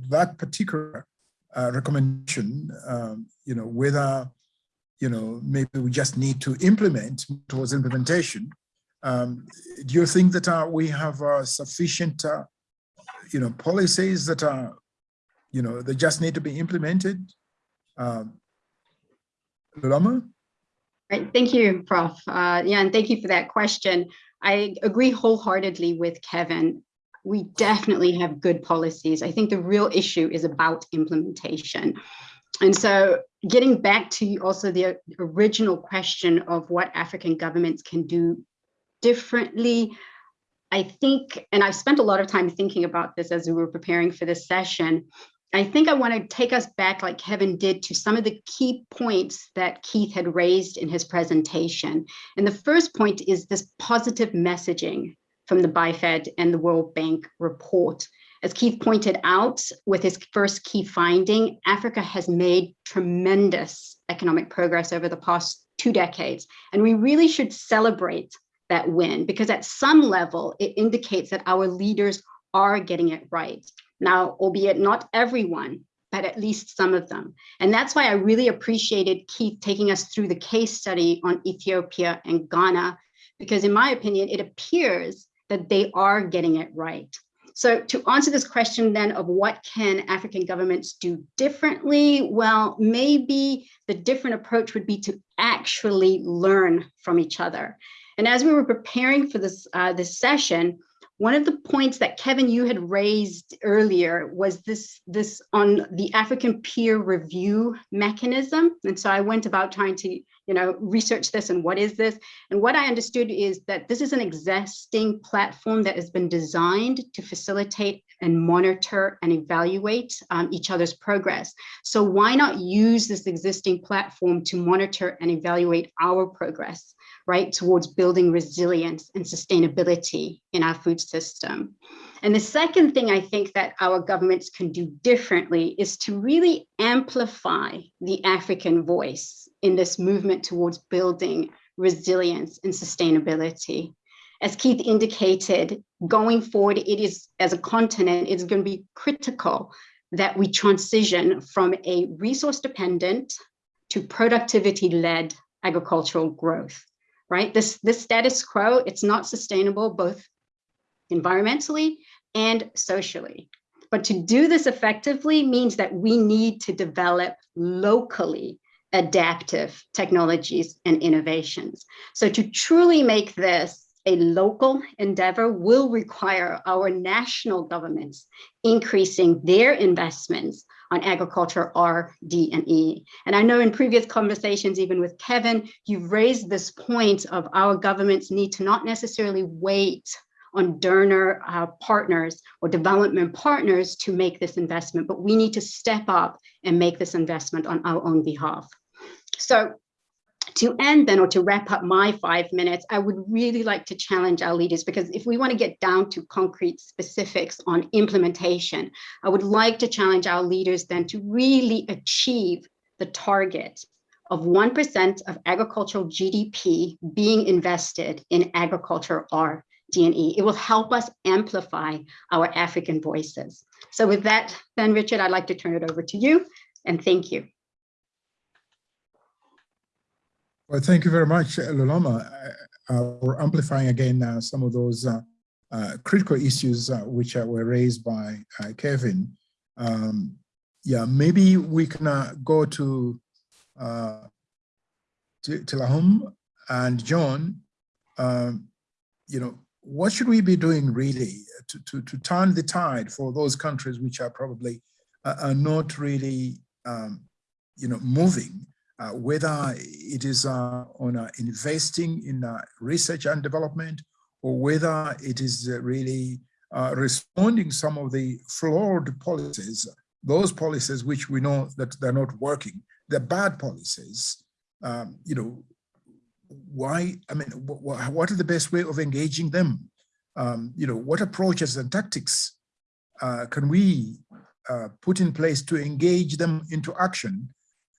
that particular recommendation, um, you know, whether, you know, maybe we just need to implement towards implementation. Um, do you think that we have sufficient, you know, policies that are, you know, they just need to be implemented? Um? Right, thank you, Prof. Uh, yeah, and thank you for that question. I agree wholeheartedly with Kevin. We definitely have good policies. I think the real issue is about implementation. And so getting back to also the original question of what African governments can do differently, I think, and I've spent a lot of time thinking about this as we were preparing for this session, I think I want to take us back, like Kevin did, to some of the key points that Keith had raised in his presentation. And the first point is this positive messaging from the BIFED and the World Bank report. As Keith pointed out with his first key finding, Africa has made tremendous economic progress over the past two decades. And we really should celebrate that win because at some level, it indicates that our leaders are getting it right. Now, albeit not everyone, but at least some of them. And that's why I really appreciated Keith taking us through the case study on Ethiopia and Ghana, because in my opinion, it appears that they are getting it right. So to answer this question then of what can African governments do differently? Well, maybe the different approach would be to actually learn from each other. And as we were preparing for this, uh, this session, one of the points that Kevin, you had raised earlier was this, this on the African peer review mechanism. And so I went about trying to, you know, research this and what is this? And what I understood is that this is an existing platform that has been designed to facilitate and monitor and evaluate um, each other's progress. So why not use this existing platform to monitor and evaluate our progress? Right, towards building resilience and sustainability in our food system. And the second thing I think that our governments can do differently is to really amplify the African voice in this movement towards building resilience and sustainability. As Keith indicated, going forward, it is, as a continent, it's going to be critical that we transition from a resource dependent to productivity led agricultural growth right? This, this status quo, it's not sustainable both environmentally and socially. But to do this effectively means that we need to develop locally adaptive technologies and innovations. So to truly make this a local endeavor will require our national governments increasing their investments on agriculture R, D, and E. And I know in previous conversations, even with Kevin, you've raised this point of our governments need to not necessarily wait on donor uh, partners or development partners to make this investment, but we need to step up and make this investment on our own behalf. So to end then or to wrap up my five minutes, I would really like to challenge our leaders because if we want to get down to concrete specifics on implementation, I would like to challenge our leaders then to really achieve the target of 1% of agricultural GDP being invested in agriculture or D&E. It will help us amplify our African voices. So with that, then Richard, I'd like to turn it over to you and thank you. Well, thank you very much, Lulama, uh, for amplifying again uh, some of those uh, uh critical issues uh, which uh, were raised by Kevin. Um, yeah, maybe we can go to, to, to Lahum and John. Um, you know, what should we be doing really to, to, to turn the tide for those countries which are probably are not really, um, you know, moving uh, whether it is uh, on uh, investing in research and development, or whether it is really responding some of the flawed policies, those policies which we know that they're not working, they're bad policies, um, you know, why, I mean, what are the best way of engaging them? Um, you know, what approaches and tactics uh, can we uh, put in place to engage them into action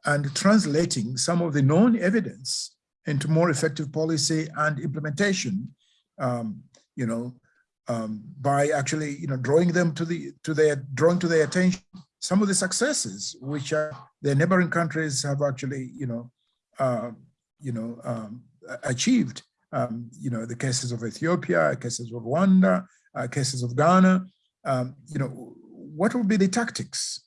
and translating some of the known evidence into more effective policy and implementation, um, you know, um, by actually, you know, drawing them to the, to their, drawing to their attention some of the successes which uh, their neighboring countries have actually, you know, uh, you know, um, achieved. Um, you know, the cases of Ethiopia, cases of Rwanda, uh, cases of Ghana. Um, you know, what would be the tactics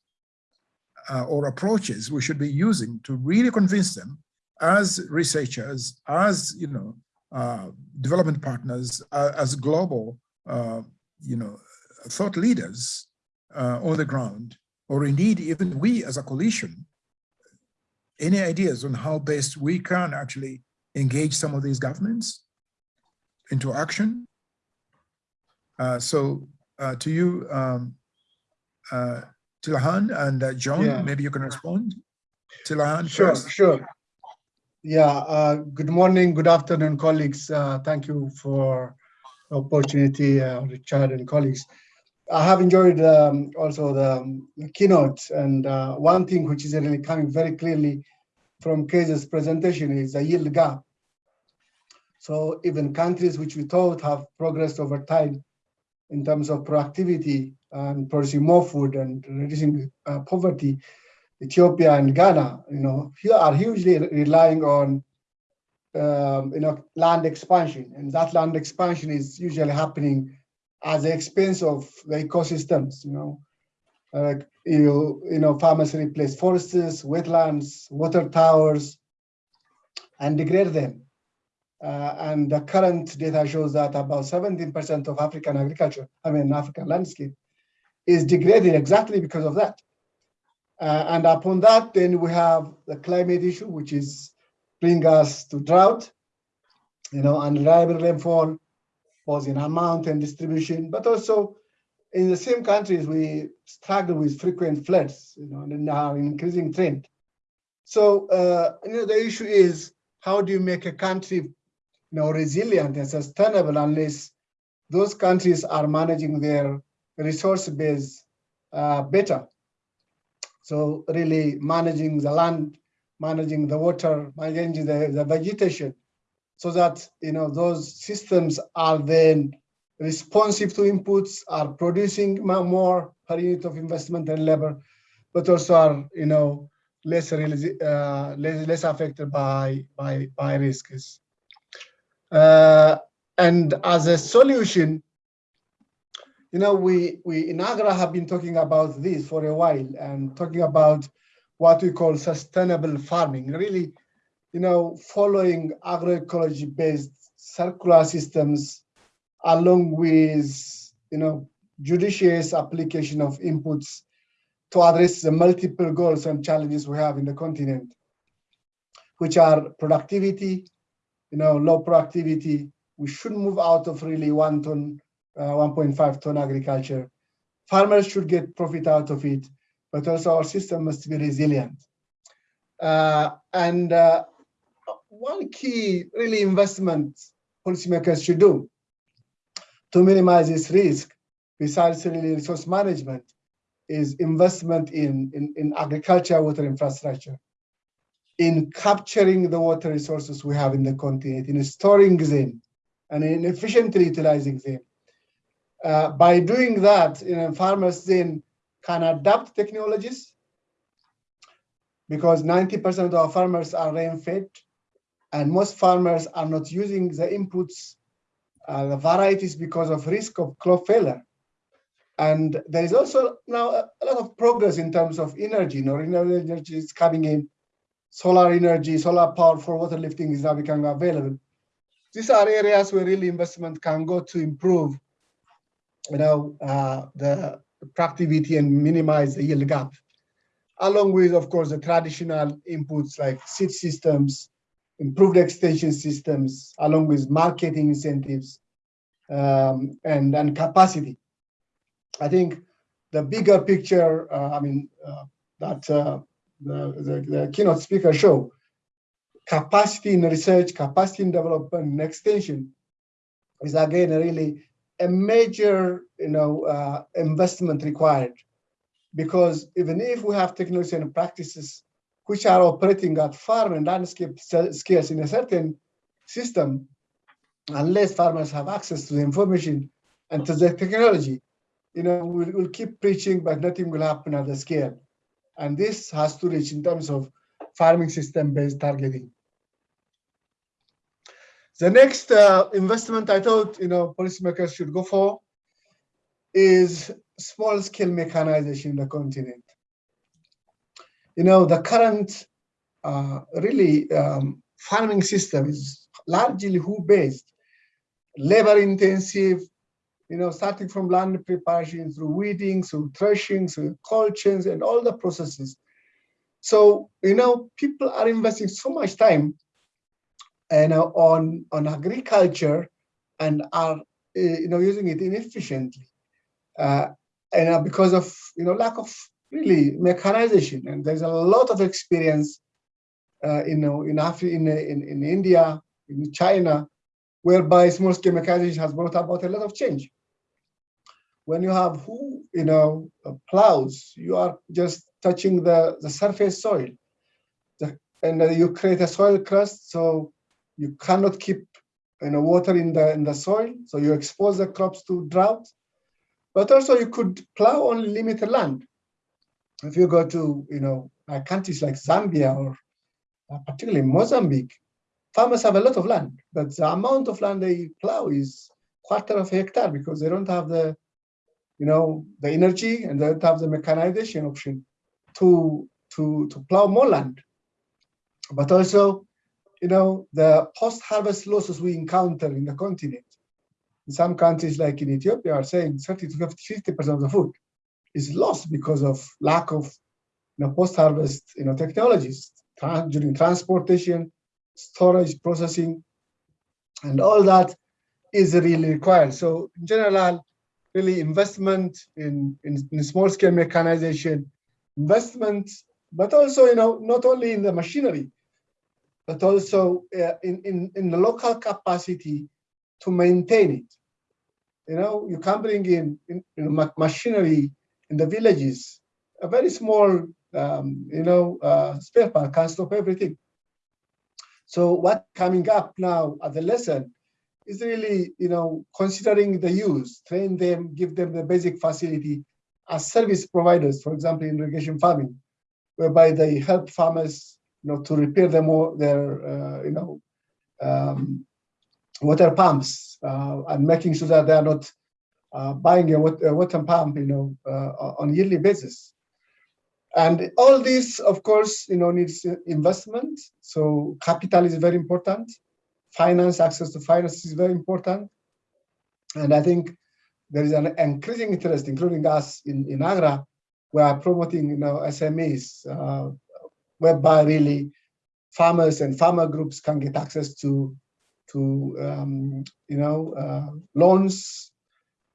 uh, or approaches we should be using to really convince them as researchers, as you know, uh, development partners, uh, as global, uh, you know, thought leaders uh, on the ground, or indeed even we as a coalition, any ideas on how best we can actually engage some of these governments into action? Uh, so to you, um, Tilahun and uh, John, Yeah. maybe you can respond. Tilahun Sure, first. sure. Yeah, uh, good morning, good afternoon, colleagues. Uh, Thank you for the opportunity, uh, Richard and colleagues. I have enjoyed um, also the um, keynote and uh, one thing which is really coming very clearly from Keith's presentation is the yield gap. So even countries which we thought have progressed over time in terms of productivity and producing more food and reducing uh, poverty, Ethiopia and Ghana, you know, here are hugely relying on, um, you know, land expansion, and that land expansion is usually happening at the expense of the ecosystems. You know, uh, you you know, farmers replace forests, wetlands, water towers, and degrade them. Uh, and the current data shows that about 17% of African agriculture, I mean, African landscape, is degraded exactly because of that. Uh, and upon that, then we have the climate issue, which is bring us to drought, you know, unreliable rainfall, both in amount and distribution, but also in the same countries, we struggle with frequent floods, you know, and now increasing trend. So, uh, you know, the issue is how do you make a country, you know, resilient and sustainable unless those countries are managing their resource base uh, better. So really managing the land, managing the water, managing the, the vegetation, so that you know those systems are then responsive to inputs, are producing mo- more per unit of investment and labor, but also are you know less uh, less, less affected by by by risks. Uh, and as a solution, you know, we, we in AGRA have been talking about this for a while and talking about what we call sustainable farming, really, you know, following agroecology based circular systems along with, you know, judicious application of inputs to address the multiple goals and challenges we have in the continent, which are productivity, you know, low productivity. We should move out of really one ton 1.5 ton agriculture. Farmers should get profit out of it, but also our system must be resilient. Uh, and uh, one key really investment policymakers should do to minimize this risk, besides really resource management, is investment in, in, in agriculture water infrastructure, in capturing the water resources we have in the continent, in storing them, and in efficiently utilizing them. Uh, by doing that, you know, farmers then can adapt technologies because 90% of our farmers are rain-fed and most farmers are not using the inputs, uh, the varieties because of risk of crop failure. And there is also now a, a lot of progress in terms of energy. You know, renewable energy is coming in. Solar energy, solar power for water lifting is now becoming available. These are areas where really investment can go to improve you know, uh, the productivity and minimize the yield gap, along with, of course, the traditional inputs like seed systems, improved extension systems, along with marketing incentives um, and, and capacity. I think the bigger picture, uh, I mean, uh, that uh, the, the, the keynote speaker show, capacity in research, capacity in development and extension is again really a major you know, uh, investment required because even if we have technology and practices which are operating at farm and landscape scales in a certain system, unless farmers have access to the information and to the technology, you know, we'll, we'll keep preaching, but nothing will happen at the scale. And this has to reach in terms of farming system-based targeting. The next uh, investment I thought, you know, policymakers should go for is small scale mechanization in the continent. You know, the current uh, really um, farming system is largely who based, labor intensive, you know, starting from land preparation through weeding, through threshing, through chains and all the processes. So, you know, people are investing so much time and uh, on, on agriculture and are, uh, you know, using it inefficiently. Uh, and uh, because of, you know, lack of really mechanization. And there's a lot of experience, uh, you know, in, Afri in, in, in India, in China, whereby small scale mechanization has brought about a lot of change. When you have who, you know, uh, plows, you are just touching the, the surface soil. The, and uh, you create a soil crust, so you cannot keep you know, water in the, in the soil, so you expose the crops to drought. But also you could plow only limited land. If you go to, you know, countries like Zambia or uh, particularly Mozambique, farmers have a lot of land, but the amount of land they plow is quarter of a hectare because they don't have the, you know, the energy and they don't have the mechanization option to to to plow more land. But also, you know, the post-harvest losses we encounter in the continent. In some countries, like in Ethiopia, are saying 30 to 50 percent of the food is lost because of lack of, you know, post-harvest, you know, technologies during transportation, storage, processing, and all that is really required. So in general, really investment in, in, in small-scale mechanization, investment, but also, you know, not only in the machinery, but also uh, in, in, in the local capacity to maintain it. You know, you can bring in, in, in machinery in the villages, a very small, um, you know, uh, spare part can stop everything. So what coming up now at the lesson is really, you know, considering the use, train them, give them the basic facility as service providers, for example, in irrigation farming, whereby they help farmers, you know, to repair them their, uh, you know, um, water pumps uh, and making sure that they are not uh, buying a water, pump, you know, uh, on a yearly basis. And all this, of course, you know, needs investment. So capital is very important. Finance, access to finance is very important. And I think there is an increasing interest, including us in, in AGRA, we are promoting, you know, SMEs, uh, whereby really farmers and farmer groups can get access to, to um, you know, uh, loans,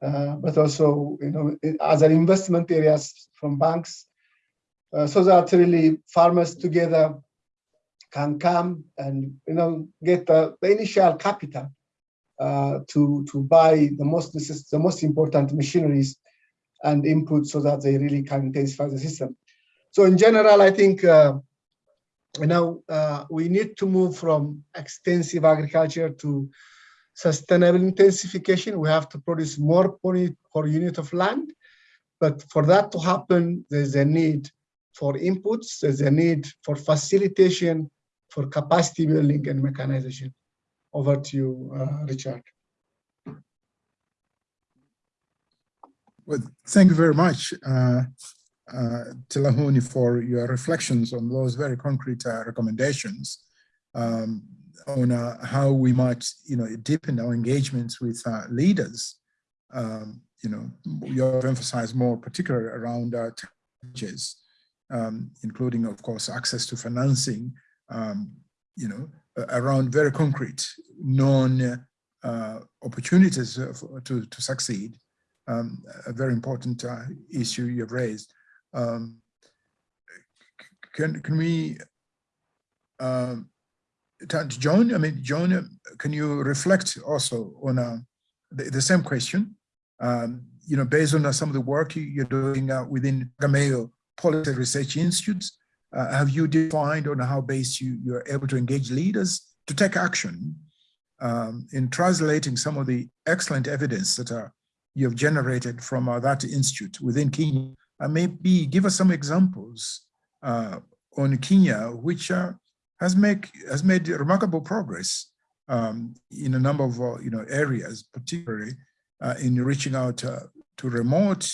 uh, but also, you know, other investment areas from banks uh, so that really farmers together can come and you know get the, the initial capital uh, to to buy the most the most important machineries and input so that they really can intensify the system. So in general, I think you know uh, we need to move from extensive agriculture to sustainable intensification. We have to produce more per unit of land, but for that to happen, there's a need for inputs, there's a need for facilitation, for capacity building and mechanization. Over to you, uh, Richard. Well, thank you very much, uh, uh, Tilahuni, for your reflections on those very concrete uh, recommendations um, on uh, how we might, you know, deepen our engagements with uh, leaders. Um, you know, you have emphasized more particularly around uh, technologies um, including, of course, access to financing, um, you know, around very concrete, known uh, opportunities to, to succeed. Um, a very important issue you've raised. Um, can, can we um, John? I mean, John, can you reflect also on uh, the, the, same question? Um, you know, based on uh, some of the work you're doing uh, with Tegemeo policy research institutes? Uh, have you defined on how base you, you're able to engage leaders to take action um, in translating some of the excellent evidence that are, you have generated from uh, that institute within Kenya? Maybe give us some examples uh, on Kenya, which uh, has, make, has made remarkable progress um, in a number of uh, you know areas, particularly uh, in reaching out uh, to remote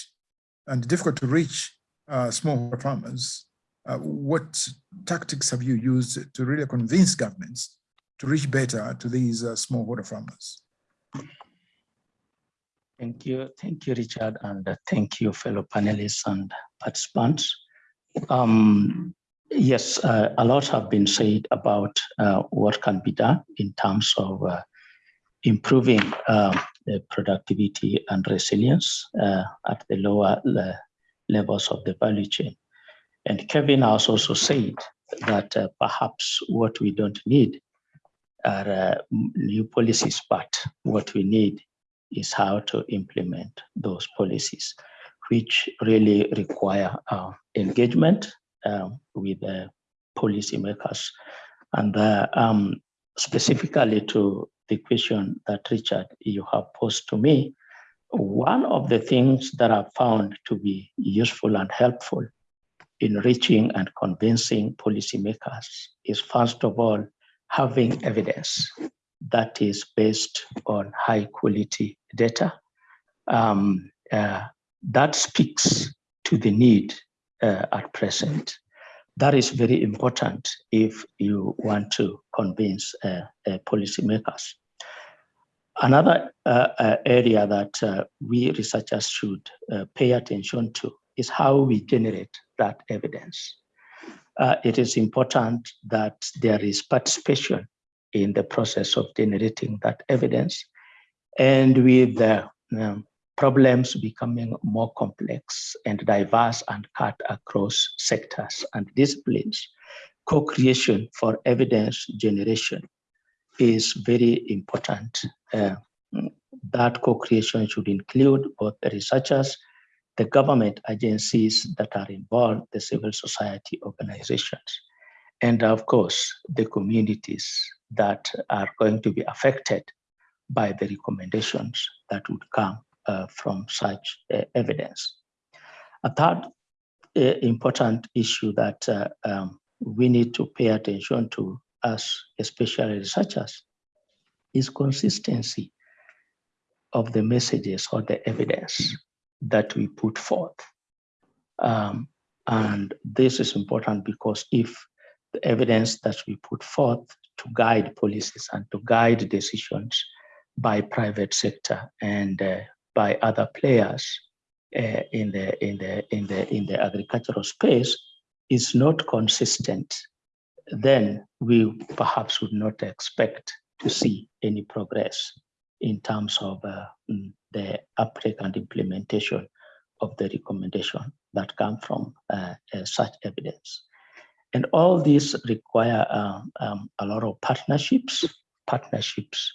and difficult to reach smallholder farmers. What tactics have you used to really convince governments to reach better to these smallholder farmers? Thank you. Thank you, Richard, and uh, thank you, fellow panelists and participants. Um, yes, uh, a lot have been said about uh, what can be done in terms of uh, improving um, the productivity and resilience uh, at the lower le levels of the value chain. And Kevin has also said that uh, perhaps what we don't need are new policies, but what we need is how to implement those policies, which really require uh, engagement um, with the policymakers. And uh, um, specifically to the question that Richard, you have posed to me, one of the things that I found to be useful and helpful in reaching and convincing policymakers is first of all, having evidence that is based on high quality data. Um, uh, that speaks to the need uh, at present. That is very important if you want to convince uh, uh policymakers. Another uh, uh, area that we researchers should pay attention to is how we generate that evidence. it is important that there is participation in the process of generating that evidence. And with the um, problems becoming more complex and diverse and cut across sectors and disciplines, co-creation for evidence generation is very important. Uh, that co-creation should include both the researchers, the government agencies that are involved, the civil society organizations, and of course, the communities that are going to be affected by the recommendations that would come uh, from such uh, evidence. A third uh, important issue that uh, um, we need to pay attention to as especially researchers is consistency of the messages or the evidence that we put forth. Um, and this is important because if the evidence that we put forth to guide policies and to guide decisions by private sector and uh, by other players uh, in the in the in the in the agricultural space is not consistent then we perhaps would not expect to see any progress in terms of uh, mm, the uptake and implementation of the recommendation that come from uh, uh, such evidence. And all these require um, um, a lot of partnerships, partnerships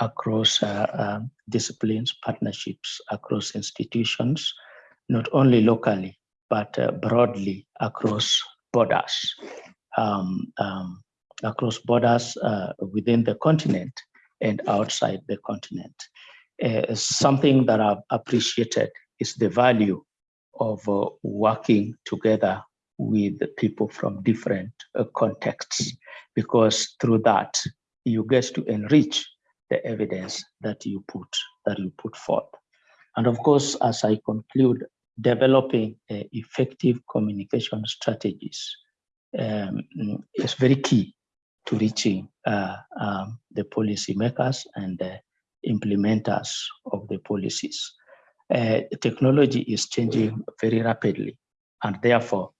across uh, um, disciplines, partnerships across institutions, not only locally, but uh, broadly across borders, um, um, across borders uh, within the continent and outside the continent. Uh, something that I've appreciated is the value of uh, working together with people from different uh, contexts, because through that, you get to enrich the evidence that you put, that you put forth. And of course, as I conclude, developing uh, effective communication strategies um, is very key to reaching uh, um, the policymakers and the implementers of the policies. Uh, technology is changing very rapidly, and therefore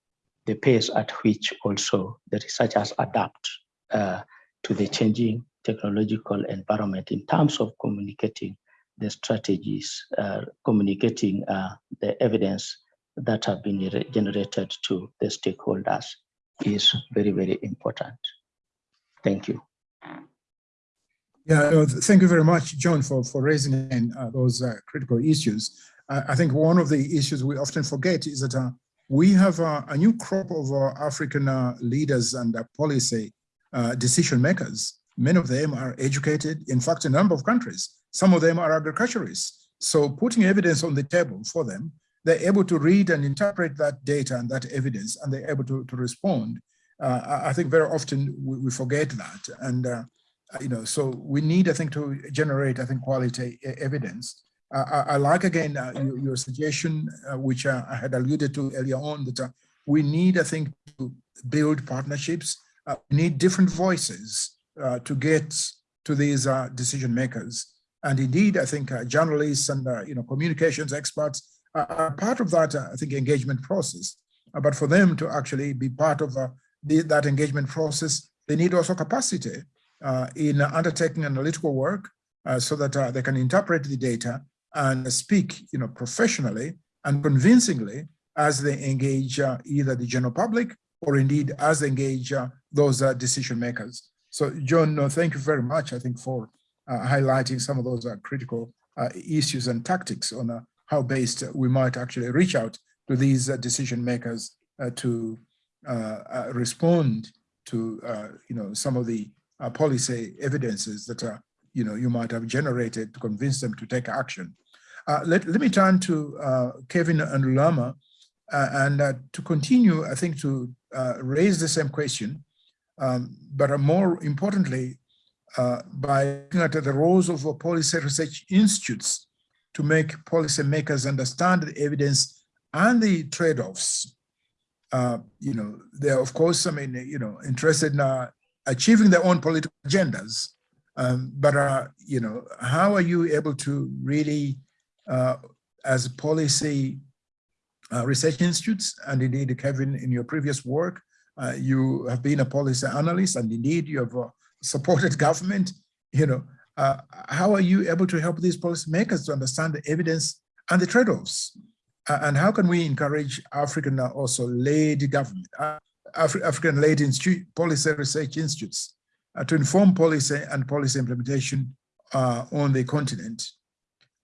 the pace at which also the researchers adapt uh, to the changing technological environment in terms of communicating the strategies, uh, communicating uh, the evidence that have been generated to the stakeholders is very, very important. Thank you. Yeah, thank you very much, John, for, for raising uh, those uh, critical issues. I think one of the issues we often forget is that uh, we have a, a new crop of uh, African uh, leaders and uh, policy decision makers. Many of them are educated, in fact, a number of countries. Some of them are agriculturists. So putting evidence on the table for them, they're able to read and interpret that data and that evidence, and they're able to, to respond. Uh, I think very often we, we, forget that. And uh, you know, so we need, I think, to generate, I think, quality evidence. I, I like again uh, your, your suggestion, uh, which uh, I had alluded to earlier on, that we need, I think, to build partnerships. We need different voices to get to these decision makers. And indeed, I think journalists and you know communications experts are, part of that, I think, engagement process. But for them to actually be part of the, that engagement process, they need also capacity uh, in undertaking analytical work uh, so that uh, they can interpret the data and speak, you know, professionally and convincingly as they engage uh, either the general public or indeed as they engage uh, those uh, decision makers. So, John, thank you very much, I think, for uh, highlighting some of those uh, critical uh, issues and tactics on how based we might actually reach out to these decision makers to respond to, you know, some of the policy evidences that, uh, you know, you might have generated to convince them to take action. Uh, let, let me turn to uh, Kevin and uh, and uh, to continue, I think, to raise the same question, um, but more importantly, by looking at the roles of policy research institutes to make policymakers understand the evidence and the trade-offs. Uh, you know, they're of course, I mean, you know, interested in uh, achieving their own political agendas. Um, but uh, you know, how are you able to really, uh, as policy uh, research institutes, and indeed, Kevin, in your previous work, uh, you have been a policy analyst, and indeed, you have uh, supported (laughs) government. You know, uh, how are you able to help these policymakers to understand the evidence and the trade-offs? Uh, and how can we encourage African also led government, Afri African institute, policy research institutes to inform policy and policy implementation on the continent?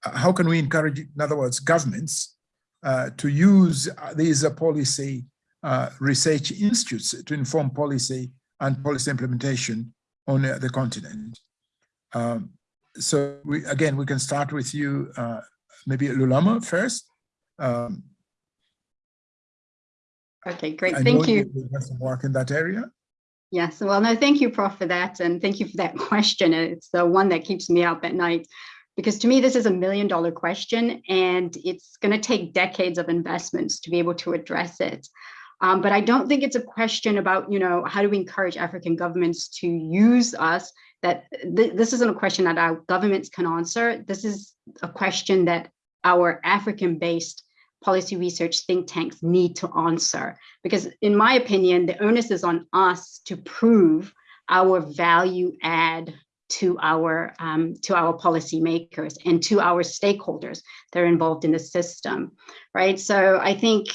How can we encourage, in other words, governments uh, to use uh, these uh, policy uh, research institutes to inform policy and policy implementation on the continent? Um, so we, again, we can start with you, uh, maybe Lulama first. Um, Okay, great. I Thank you. You have some work in that area. Yes, well, no, thank you, Prof, for that. And thank you for that (laughs) question. It's the one that keeps me up at night. Because to me, this is a million dollar question and it's going to take decades of investments to be able to address it. Um, but I don't think it's a question about, you know, how do we encourage African governments to use us? That th this isn't a question that our governments can answer. This is a question that our African-based policy research think tanks need to answer. Because in my opinion, the onus is on us to prove our value add to our um, to our policymakers and to our stakeholders that are involved in the system, right? So I think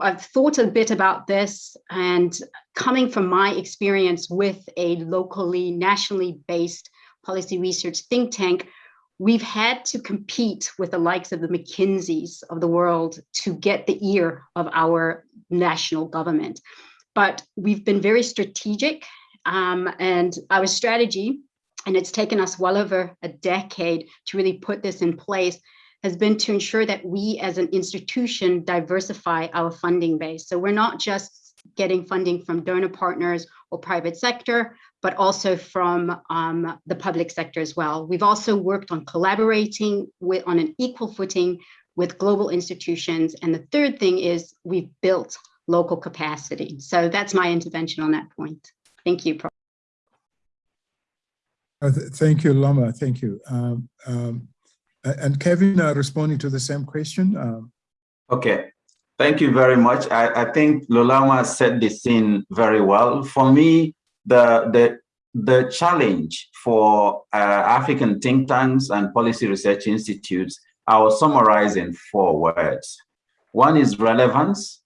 I've thought a bit about this and coming from my experience with a locally, nationally based policy research think tank, we've had to compete with the likes of the McKinseys of the world to get the ear of our national government. But we've been very strategic um, and our strategy, and it's taken us well over a decade to really put this in place, has been to ensure that we as an institution diversify our funding base. So we're not just getting funding from donor partners or private sector, but also from um, the public sector as well. We've also worked on collaborating with on an equal footing with global institutions. And the third thing is we've built local capacity. So that's my intervention on that point. Thank you. Uh, th- Thank you, Lama. Thank you. Um, um, And Kevin, uh, responding to the same question. um, Okay, thank you very much. I, I think Lulama set the scene very well. For me, the, the, the challenge for uh, African think tanks and policy research institutes, I will summarize in four words. One is relevance.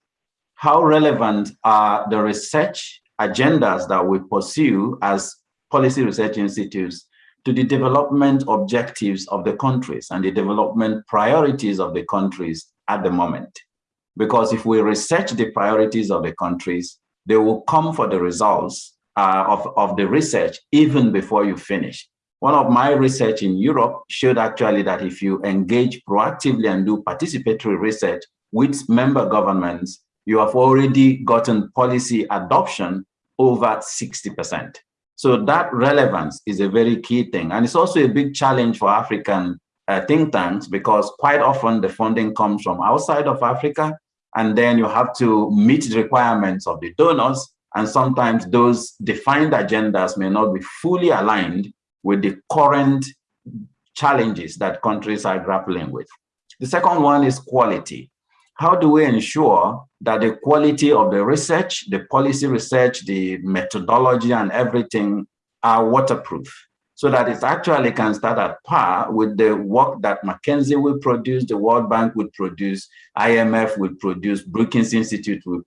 How relevant are the research agendas that we pursue as policy research institutes to the development objectives of the countries and the development priorities of the countries at the moment. Because if we research the priorities of the countries, they will come for the results uh, of, of the research even before you finish. One of my research in Europe showed actually that if you engage proactively and do participatory research with member governments, you have already gotten policy adoption over 60%. So that relevance is a very key thing. And it's also a big challenge for African uh, think tanks because quite often the funding comes from outside of Africa. And then you have to meet the requirements of the donors. And sometimes those defined agendas may not be fully aligned with the current challenges that countries are grappling with. The second one is quality. How do we ensure that the quality of the research, the policy research, the methodology and everything are waterproof so that it actually can start at par with the work that McKinsey will produce, the World Bank will produce, IMF will produce, Brookings Institute will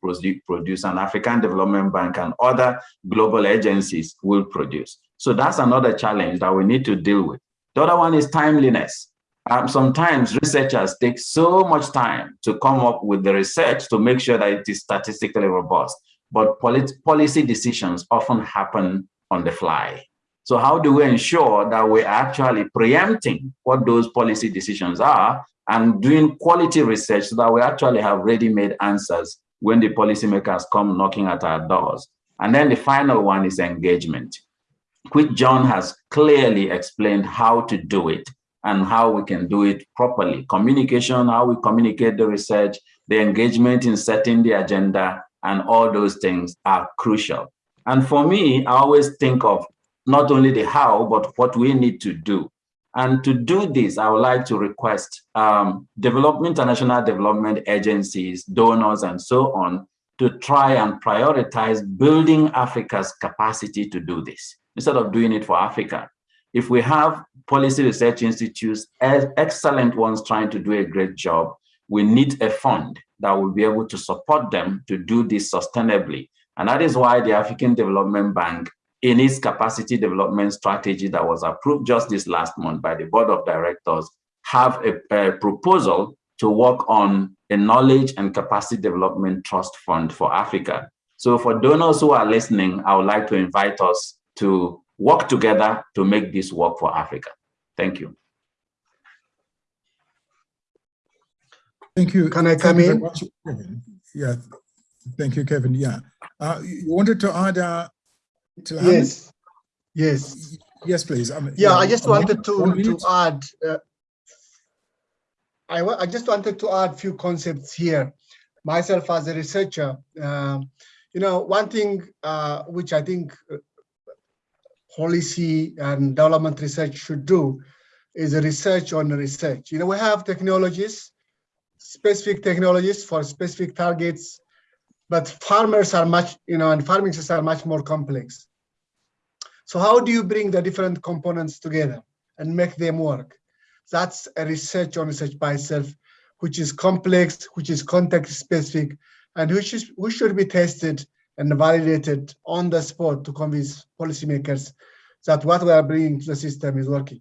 produce, and African Development Bank and other global agencies will produce. So that's another challenge that we need to deal with. The other one is timeliness. Um, sometimes researchers take so much time to come up with the research to make sure that it is statistically robust, but policy decisions often happen on the fly. So how do we ensure that we're actually preempting what those policy decisions are and doing quality research so that we actually have ready-made answers when the policymakers come knocking at our doors. And then the final one is engagement, which John has clearly explained how to do it and how we can do it properly. Communication, how we communicate the research, the engagement in setting the agenda, and all those things are crucial. And for me, I always think of not only the how, but what we need to do. And to do this, I would like to request um, development, international development agencies, donors, and so on, to try and prioritize building Africa's capacity to do this, instead of doing it for Africa. If we have policy research institutes, excellent ones trying to do a great job, we need a fund that will be able to support them to do this sustainably. And that is why the African Development Bank, in its capacity development strategy that was approved just this last month by the board of directors, have a, a proposal to work on a knowledge and capacity development trust fund for Africa. So for donors who are listening, I would like to invite us to work together to make this work for Africa. Thank you. Thank you. Can I come in? Yeah, Thank you, Kevin. Yeah. Uh, you wanted to add uh, to Hamid? Yes, yes. Yes, please. Um, Yeah, I just a minute- wanted to, to add, uh, I, I just wanted to add a few concepts here. Myself as a researcher, um, you know, one thing uh, which I think uh, policy and development research should do is a research on research. You know, we have technologies, specific technologies for specific targets, but farmers are much, you know, and farming systems are much more complex. So how do you bring the different components together and make them work? That's a research on research by itself, which is complex, which is context specific, and which is which should be tested and validated on the spot to convince policymakers that what we are bringing to the system is working.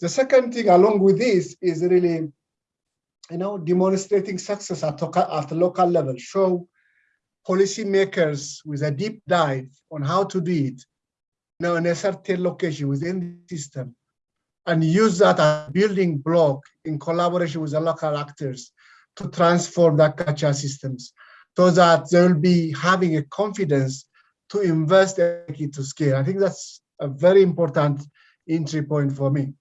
The second thing along with this is really, you know, demonstrating success at, at the local level, show policymakers with a deep dive on how to do it, you know, in a certain location within the system, and use that as a building block in collaboration with the local actors to transform the culture systems so that they will be having a confidence to invest to scale. I think that's a very important entry point for me.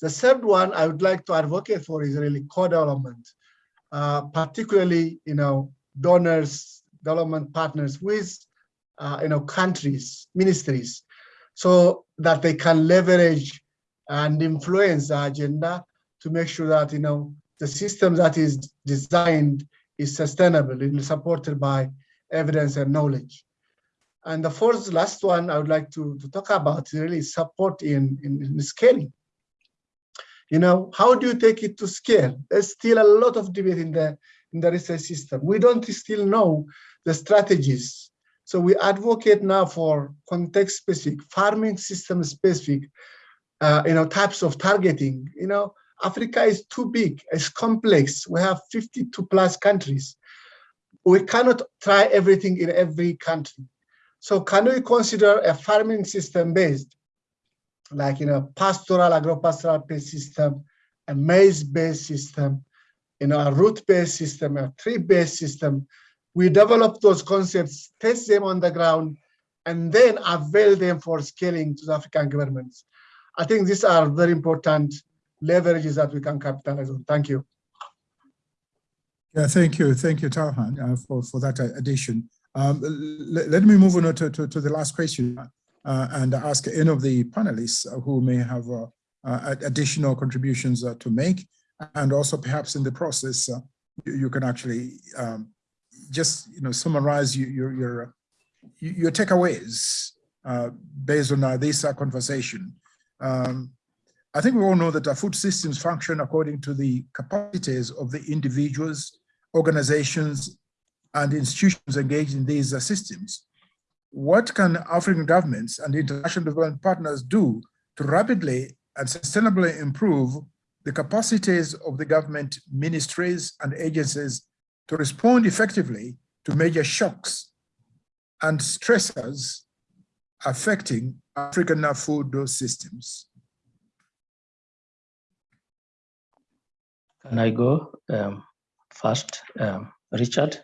The third one I would like to advocate for is really co-development, uh, particularly, you know, donors, development partners with, uh, you know, countries, ministries, so that they can leverage and influence the agenda to make sure that, you know, the system that is designed is sustainable and supported by evidence and knowledge. And the fourth, last one I would like to, to talk about is really support in, in, in scaling. You know, how do you take it to scale? There's still a lot of debate in the in the research system. We don't still know the strategies. So we advocate now for context specific, farming system specific, uh, you know, types of targeting. You know, Africa is too big, it's complex. We have 52 plus countries. We cannot try everything in every country. So can we consider a farming system based, like you know, pastoral, agro-pastoral based system, a maize-based system, you know, a root-based system, a tree-based system. We develop those concepts, test them on the ground, and then avail them for scaling to the African governments. I think these are very important leverages that we can capitalize on. Thank you. Yeah, thank you. Thank you, Tilahun, uh, for, for that addition. Um, let me move on to, to, to the last question uh, and ask any of the panelists who may have uh, uh, additional contributions uh, to make. And also perhaps in the process, uh, you, you can actually um, just you know summarize your, your, your, your takeaways uh, based on this conversation. Um, I think we all know that our food systems function according to the capacities of the individuals, organizations, and institutions engaged in these uh, systems. What can African governments and international development partners do to rapidly and sustainably improve the capacities of the government ministries and agencies to respond effectively to major shocks and stressors affecting African food systems? Can I go um, first, um, Richard?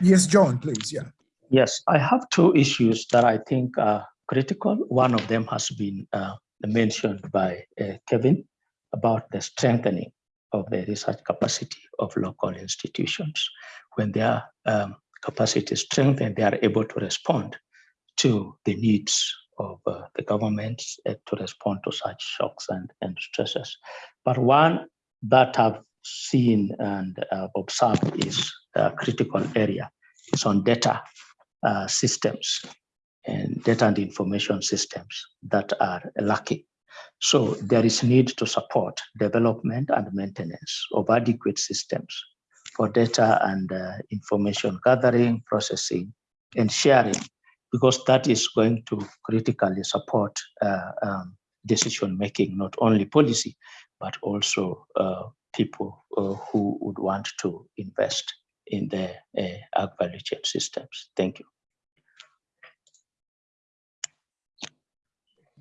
Yes, John, please, yeah. Yes, I have two issues that I think are critical. One of them has been uh, mentioned by uh, Kevin about the strengthening of the research capacity of local institutions. When their um, capacity is strengthened, they are able to respond to the needs of uh, the governments uh, to respond to such shocks and, and stresses. But one that I've seen and uh, observed is a critical area. It's on data uh, systems and data and information systems that are lacking. So there is need to support development and maintenance of adequate systems for data and uh, information gathering, processing, and sharing, because that is going to critically support uh, um, decision making, not only policy, but also uh, people uh, who would want to invest in the uh, ag value chain systems. Thank you.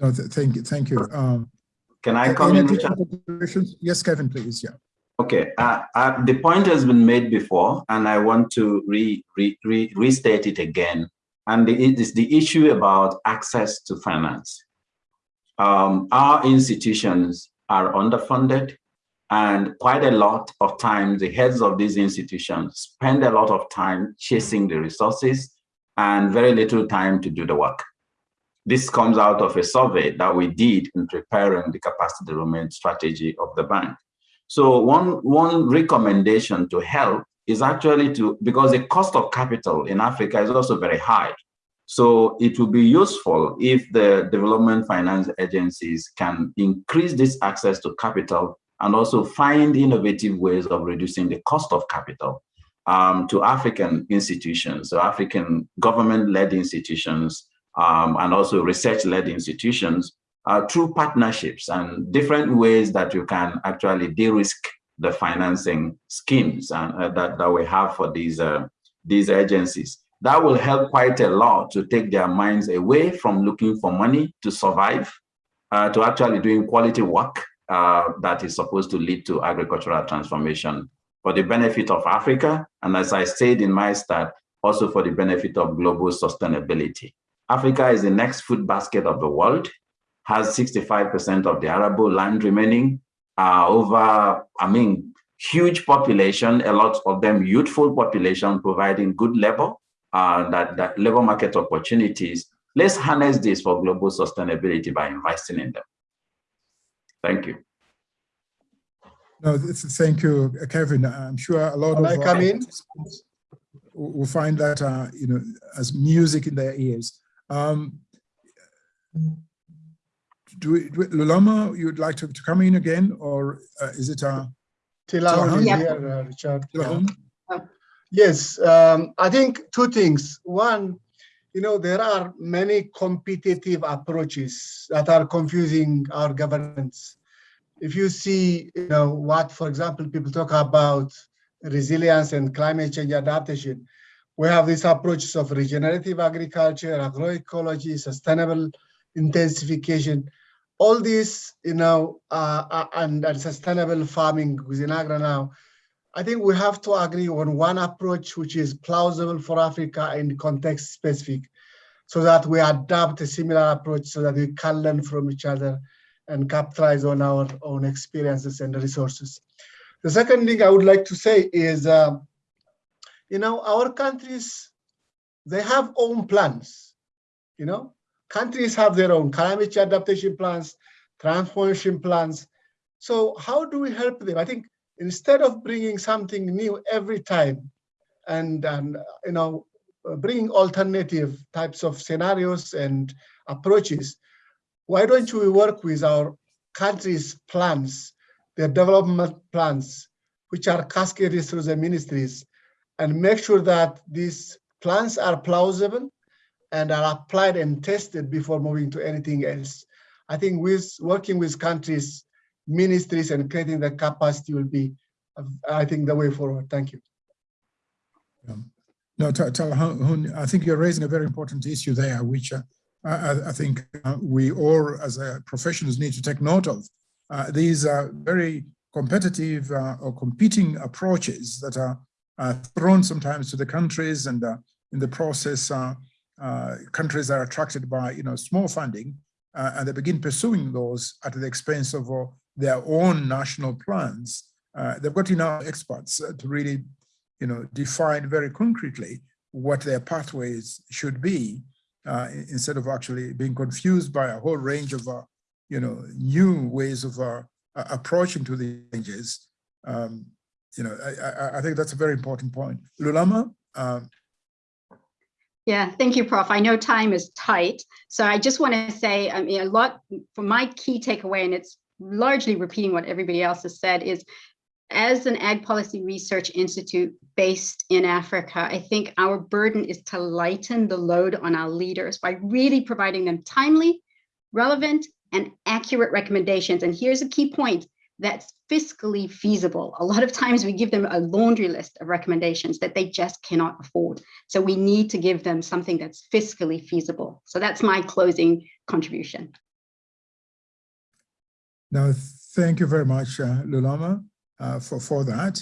No, th- thank you, thank you. Um, Can I any come in, additional Richard? Yes, Kevin, please, yeah. Okay, uh, uh, the point has been made before, and I want to re, re, re, restate it again. And the, it is the issue about access to finance. Um, our institutions are underfunded, and quite a lot of times the heads of these institutions spend a lot of time chasing the resources and very little time to do the work. This comes out of a survey that we did in preparing the capacity development strategy of the bank. So one, one recommendation to help is actually to, because the cost of capital in Africa is also very high. So it will be useful if the development finance agencies can increase this access to capital and also find innovative ways of reducing the cost of capital um, to African institutions, so African government-led institutions, um, and also research-led institutions uh, through partnerships and different ways that you can actually de-risk the financing schemes and, uh, that, that we have for these, uh, these agencies. That will help quite a lot to take their minds away from looking for money to survive, uh, to actually doing quality work uh, that is supposed to lead to agricultural transformation for the benefit of Africa. And as I said in my start, also for the benefit of global sustainability. Africa is the next food basket of the world, has 65% of the arable land remaining, uh, over, I mean, huge population, a lot of them youthful population providing good labor, uh, that, that labor market opportunities. Let's harness this for global sustainability by investing in them. Thank you. No, th- th- thank you, uh, Kevin. I'm sure a lot Can of I come in? will will find that, uh, you know, as music in their ears. Um, do, we- do, we- Lulama, you'd like to, to come in again, or uh, is it, uh, Tilao is Yeah. here, uh, Richard. Yeah. Tilahun? Yes, um, I think two things. One, you know, there are many competitive approaches that are confusing our governments. If you see, you know, what, for example, people talk about resilience and climate change adaptation, we have these approaches of regenerative agriculture, agroecology, sustainable intensification. All these, you know, uh, uh, and, and sustainable farming within AGRA now, I think we have to agree on one approach which is plausible for Africa and context specific. so that we adopt a similar approach so that we can learn from each other and capitalize on our own experiences and resources. The second thing I would like to say is, uh, you know, our countries, they have own plans, you know, countries have their own climate adaptation plans, transformation plans. So how do we help them? I think instead of bringing something new every time and, and you know, bringing alternative types of scenarios and approaches, why don't we work with our country's plans, their development plans, which are cascaded through the ministries, and make sure that these plans are plausible and are applied and tested before moving to anything else. I think with working with countries, ministries, and creating the capacity will be, I think, the way forward. Thank you. No, Tilahun, I think you're raising a very important issue there, which uh, I, I, think uh, we all as uh, professionals need to take note of. Uh, these are very competitive uh, or competing approaches that are thrown sometimes to the countries and uh, in the process countries are attracted by you know small funding and they begin pursuing those at the expense of their own national plans. they've got enough experts to really you know, define very concretely what their pathways should be uh, instead of actually being confused by a whole range of, uh, you know, new ways of uh, approaching to the changes. Um, you know, I, I, think that's a very important point. Lulama? Um, yeah, thank you, Prof. I know time is tight, so I just want to say, I mean, a lot for my key takeaway, and it's largely repeating what everybody else has said, is as an Ag Policy Research Institute based in Africa, I think our burden is to lighten the load on our leaders by really providing them timely, relevant, and accurate recommendations. And here's a key point, that's fiscally feasible. A lot of times we give them a laundry list of recommendations that they just cannot afford. So we need to give them something that's fiscally feasible. So that's my closing contribution. Now, thank you very much, uh, Lulama uh, for, for that.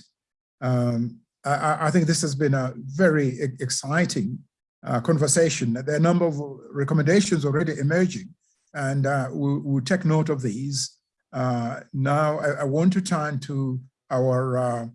Um, I, I, think this has been a very exciting uh, conversation. There are a number of recommendations already emerging, and uh, we'll, we'll, take note of these. Uh, now, I, I, want to turn to our uh,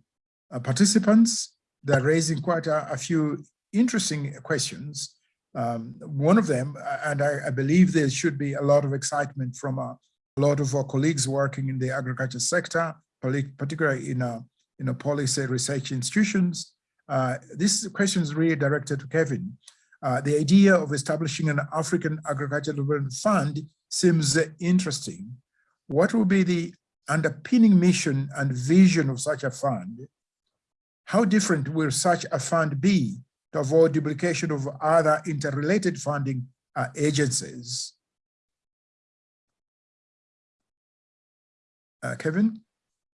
uh, participants. They're raising quite a, a few interesting questions. Um, one of them, and I, I, believe there should be a lot of excitement from a, a lot of our colleagues working in the agriculture sector, particularly in a, in a policy research institutions. Uh, this question is really directed to Kevin. Uh, the idea of establishing an African Agricultural Development Fund seems interesting. What will be the underpinning mission and vision of such a fund? How different will such a fund be to avoid duplication of other interrelated funding uh, agencies? Uh, Kevin?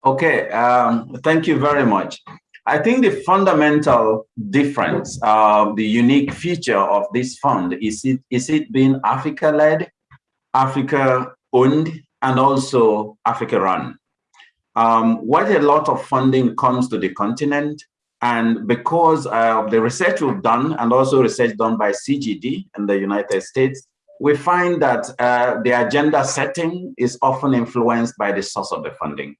Okay, um, thank you very much. I think the fundamental difference, uh, the unique feature of this fund is it, is it being Africa-led, Africa-owned, and also Africa-run. Um, a lot of funding comes to the continent, and because of the research we've done, and also research done by CGD in the United States, we find that uh, the agenda setting is often influenced by the source of the funding.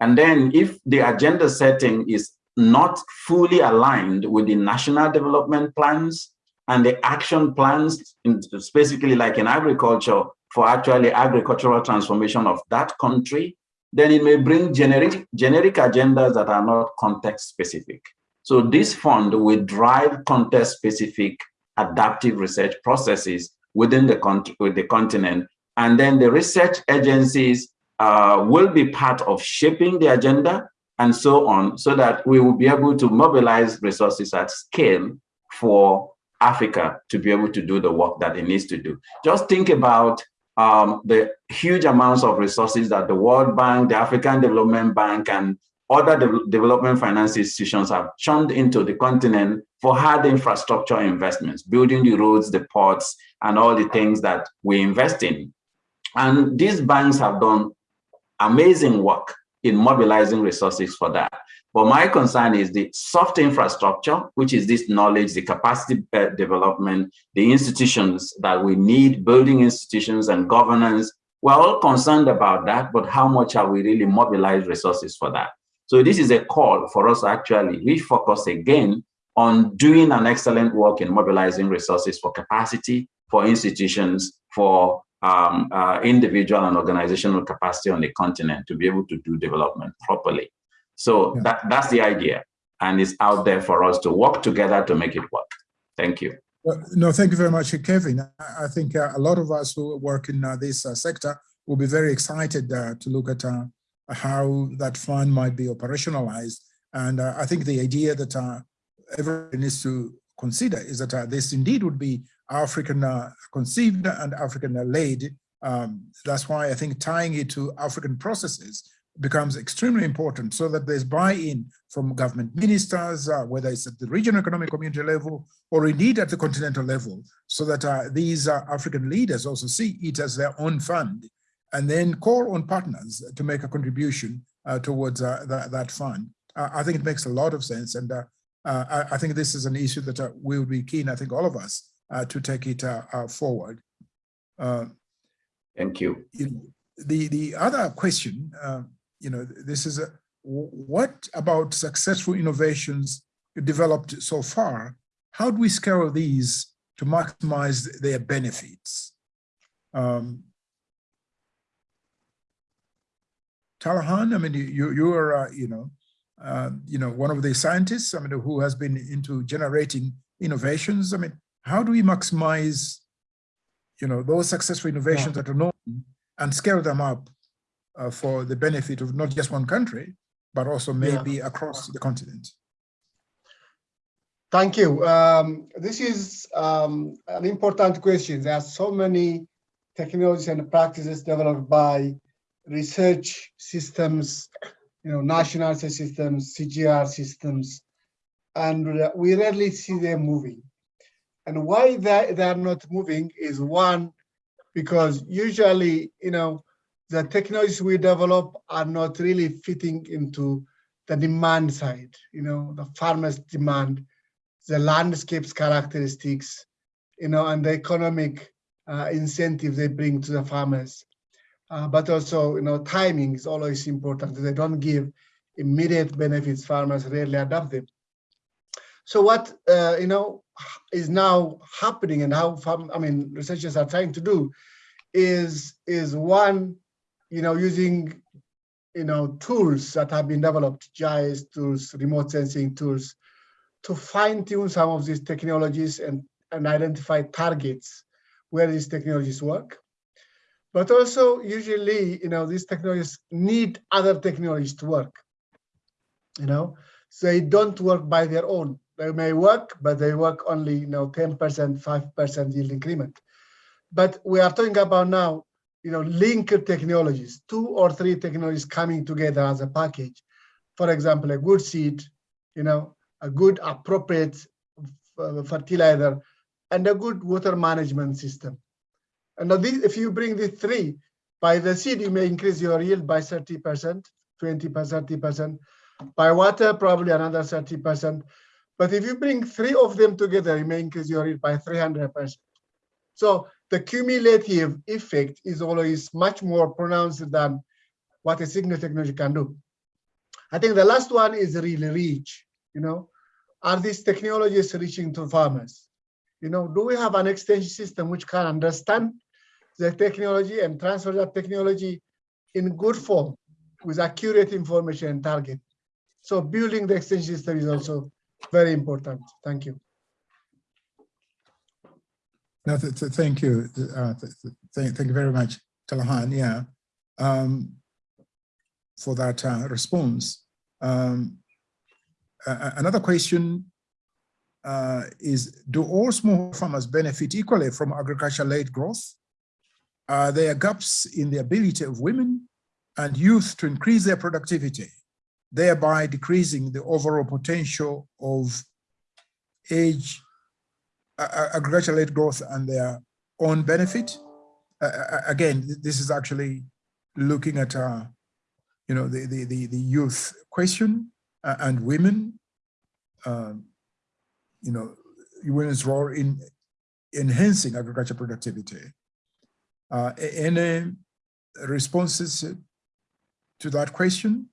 And then if the agenda setting is not fully aligned with the national development plans and the action plans, in, specifically like in agriculture, for actually agricultural transformation of that country, then it may bring generic, generic agendas that are not context specific. So this fund will drive context specific adaptive research processes within the, con with the continent. And then the research agencies uh, will be part of shaping the agenda and so on, so that we will be able to mobilize resources at scale for Africa to be able to do the work that it needs to do. Just think about um, the huge amounts of resources that the World Bank, the African Development Bank, and other de development finance institutions have churned into the continent for hard infrastructure investments, building the roads, the ports, and all the things that we invest in. And these banks have done amazing work in mobilizing resources for that. But my concern is the soft infrastructure, which is this knowledge, the capacity uh, development, the institutions that we need, building institutions and governance. We're all concerned about that, but how much are we really mobilized resources for that? So this is a call for us actually refocus again on doing an excellent work in mobilizing resources for capacity, for institutions, for um, uh, individual and organizational capacity on the continent to be able to do development properly. So Yeah. that, that's the idea. And it's out there for us to work together to make it work. Thank you. Well, no, thank you very much, Kevin. I, I think uh, a lot of us who work in uh, this uh, sector will be very excited uh, to look at uh, how that fund might be operationalized. And uh, I think the idea that uh, everyone needs to consider is that uh, this indeed would be African uh, conceived and African uh, led. Um, that's why I think tying it to African processes becomes extremely important so that there's buy-in from government ministers, uh, whether it's at the regional economic community level or indeed at the continental level, so that uh, these uh, African leaders also see it as their own fund and then call on partners to make a contribution uh, towards uh, that, that fund. Uh, I think it makes a lot of sense. And uh, uh, I, I think this is an issue that uh, we would be keen, I think all of us, to take it forward. Thank you. you know, the the other question, you know, this is a, what about successful innovations developed so far? How do we scale these to maximize their benefits? Um, Tilahun, I mean, you you are uh, you know uh, you know one of the scientists. I mean, who has been into generating innovations. I mean, how do we maximize you know, those successful innovations that are known and scale them up uh, for the benefit of not just one country, but also maybe across the continent. Thank you. Um, this is um, an important question. There are so many technologies and practices developed by research systems, you know, national systems, CGIAR systems, and we rarely see them moving. And why they, they are not moving is one, because usually, you know, the technologies we develop are not really fitting into the demand side, you know, the farmers' demand, the landscapes characteristics, you know, and the economic uh, incentive they bring to the farmers. Uh, but also, you know, timing is always important. They don't give immediate benefits. Farmers rarely adopt them. So what, uh, you know, is now happening and how, farm, I mean, researchers are trying to do is, is one, you know, using, you know, tools that have been developed, GIS tools, remote sensing tools, to fine tune some of these technologies and, and identify targets where these technologies work. But also usually, you know, these technologies need other technologies to work, you know, so they don't work by their own. They may work, but they work only, you know, 10%, 5% yield increment. But we are talking about now, you know, linked technologies, two or three technologies coming together as a package. For example, a good seed, you know, a good appropriate fertilizer, and a good water management system. And now these, if you bring the three, by the seed, you may increase your yield by 30%, 20%, 30%. By water, probably another 30%. But if you bring three of them together, you may increase your yield by 300%. So the cumulative effect is always much more pronounced than what a single technology can do. I think the last one is really reach, you know, are these technologies reaching to farmers? You know, do we have an extension system which can understand the technology and transfer that technology in good form with accurate information and target? So building the extension system is also very important. Thank you. No, th th thank you. Uh, th th thank you very much, Tilahun. Yeah, um, for that uh, response. Um, uh, another question uh, is: Do all small farmers benefit equally from agriculture-led growth? Are there gaps in the ability of women and youth to increase their productivity, thereby decreasing the overall potential of age agriculture-led growth and their own benefit. Uh, again, this is actually looking at, uh, you know, the, the, the, the youth question. uh, and women, um, you know, women's role in enhancing agricultural productivity. Uh, any responses to that question?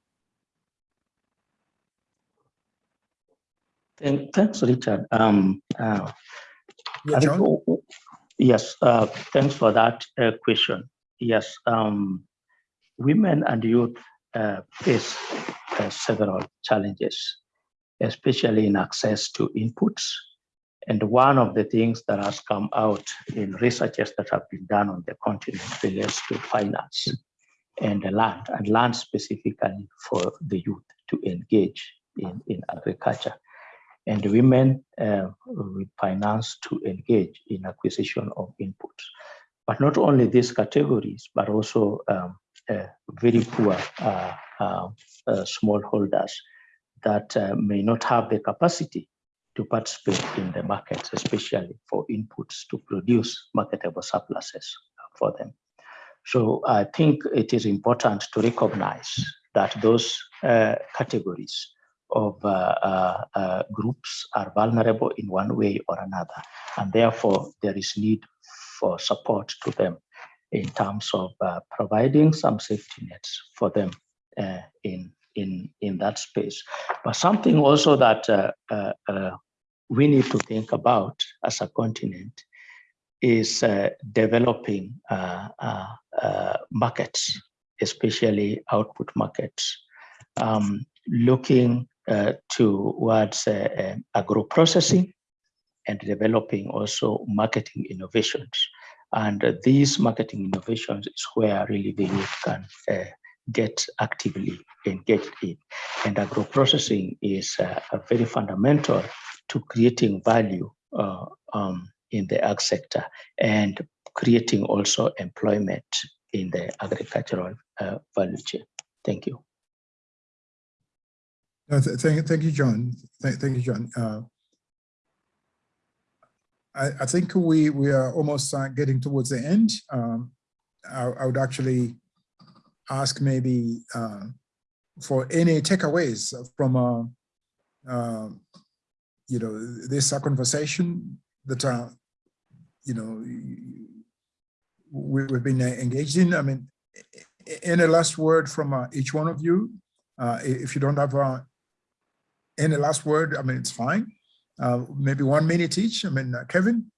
Thank- Thanks, Richard. Um, uh, Yeah, I think, John? o- o- Yes, uh, thanks for that uh, question. Yes, um, women and youth uh, face uh, several challenges, especially in access to inputs. And one of the things that has come out in researches that have been done on the continent relates to finance and land, and land specifically for the youth to engage in, in agriculture and women uh, with finance to engage in acquisition of inputs. But not only these categories, but also um, uh, very poor uh, uh, uh, smallholders that uh, may not have the capacity to participate in the markets, especially for inputs to produce marketable surpluses for them. So I think it is important to recognize that those uh, categories of uh, uh, uh, groups are vulnerable in one way or another, and therefore there is need for support to them in terms of uh, providing some safety nets for them uh, in in in that space. But something also that uh, uh, uh, we need to think about as a continent is uh, developing uh, markets, especially output markets, um, looking towards agro-processing and developing also marketing innovations. And these marketing innovations is where really the youth can uh, get actively engaged in. And agro-processing is uh, a very fundamental to creating value uh, um, in the ag sector and creating also employment in the agricultural uh, value chain. Thank you. No, th- Thank, thank you, John. Thank, thank you, John. Uh, I, I think we, we are almost uh, getting towards the end. Um, I, I would actually ask maybe uh, for any takeaways from, uh, uh, you know, this conversation that, uh, you know, we, we've been uh, engaged in. I mean, any last word from uh, each one of you? If you don't have any last word, I mean, it's fine. Maybe one minute each. I mean, Kevin?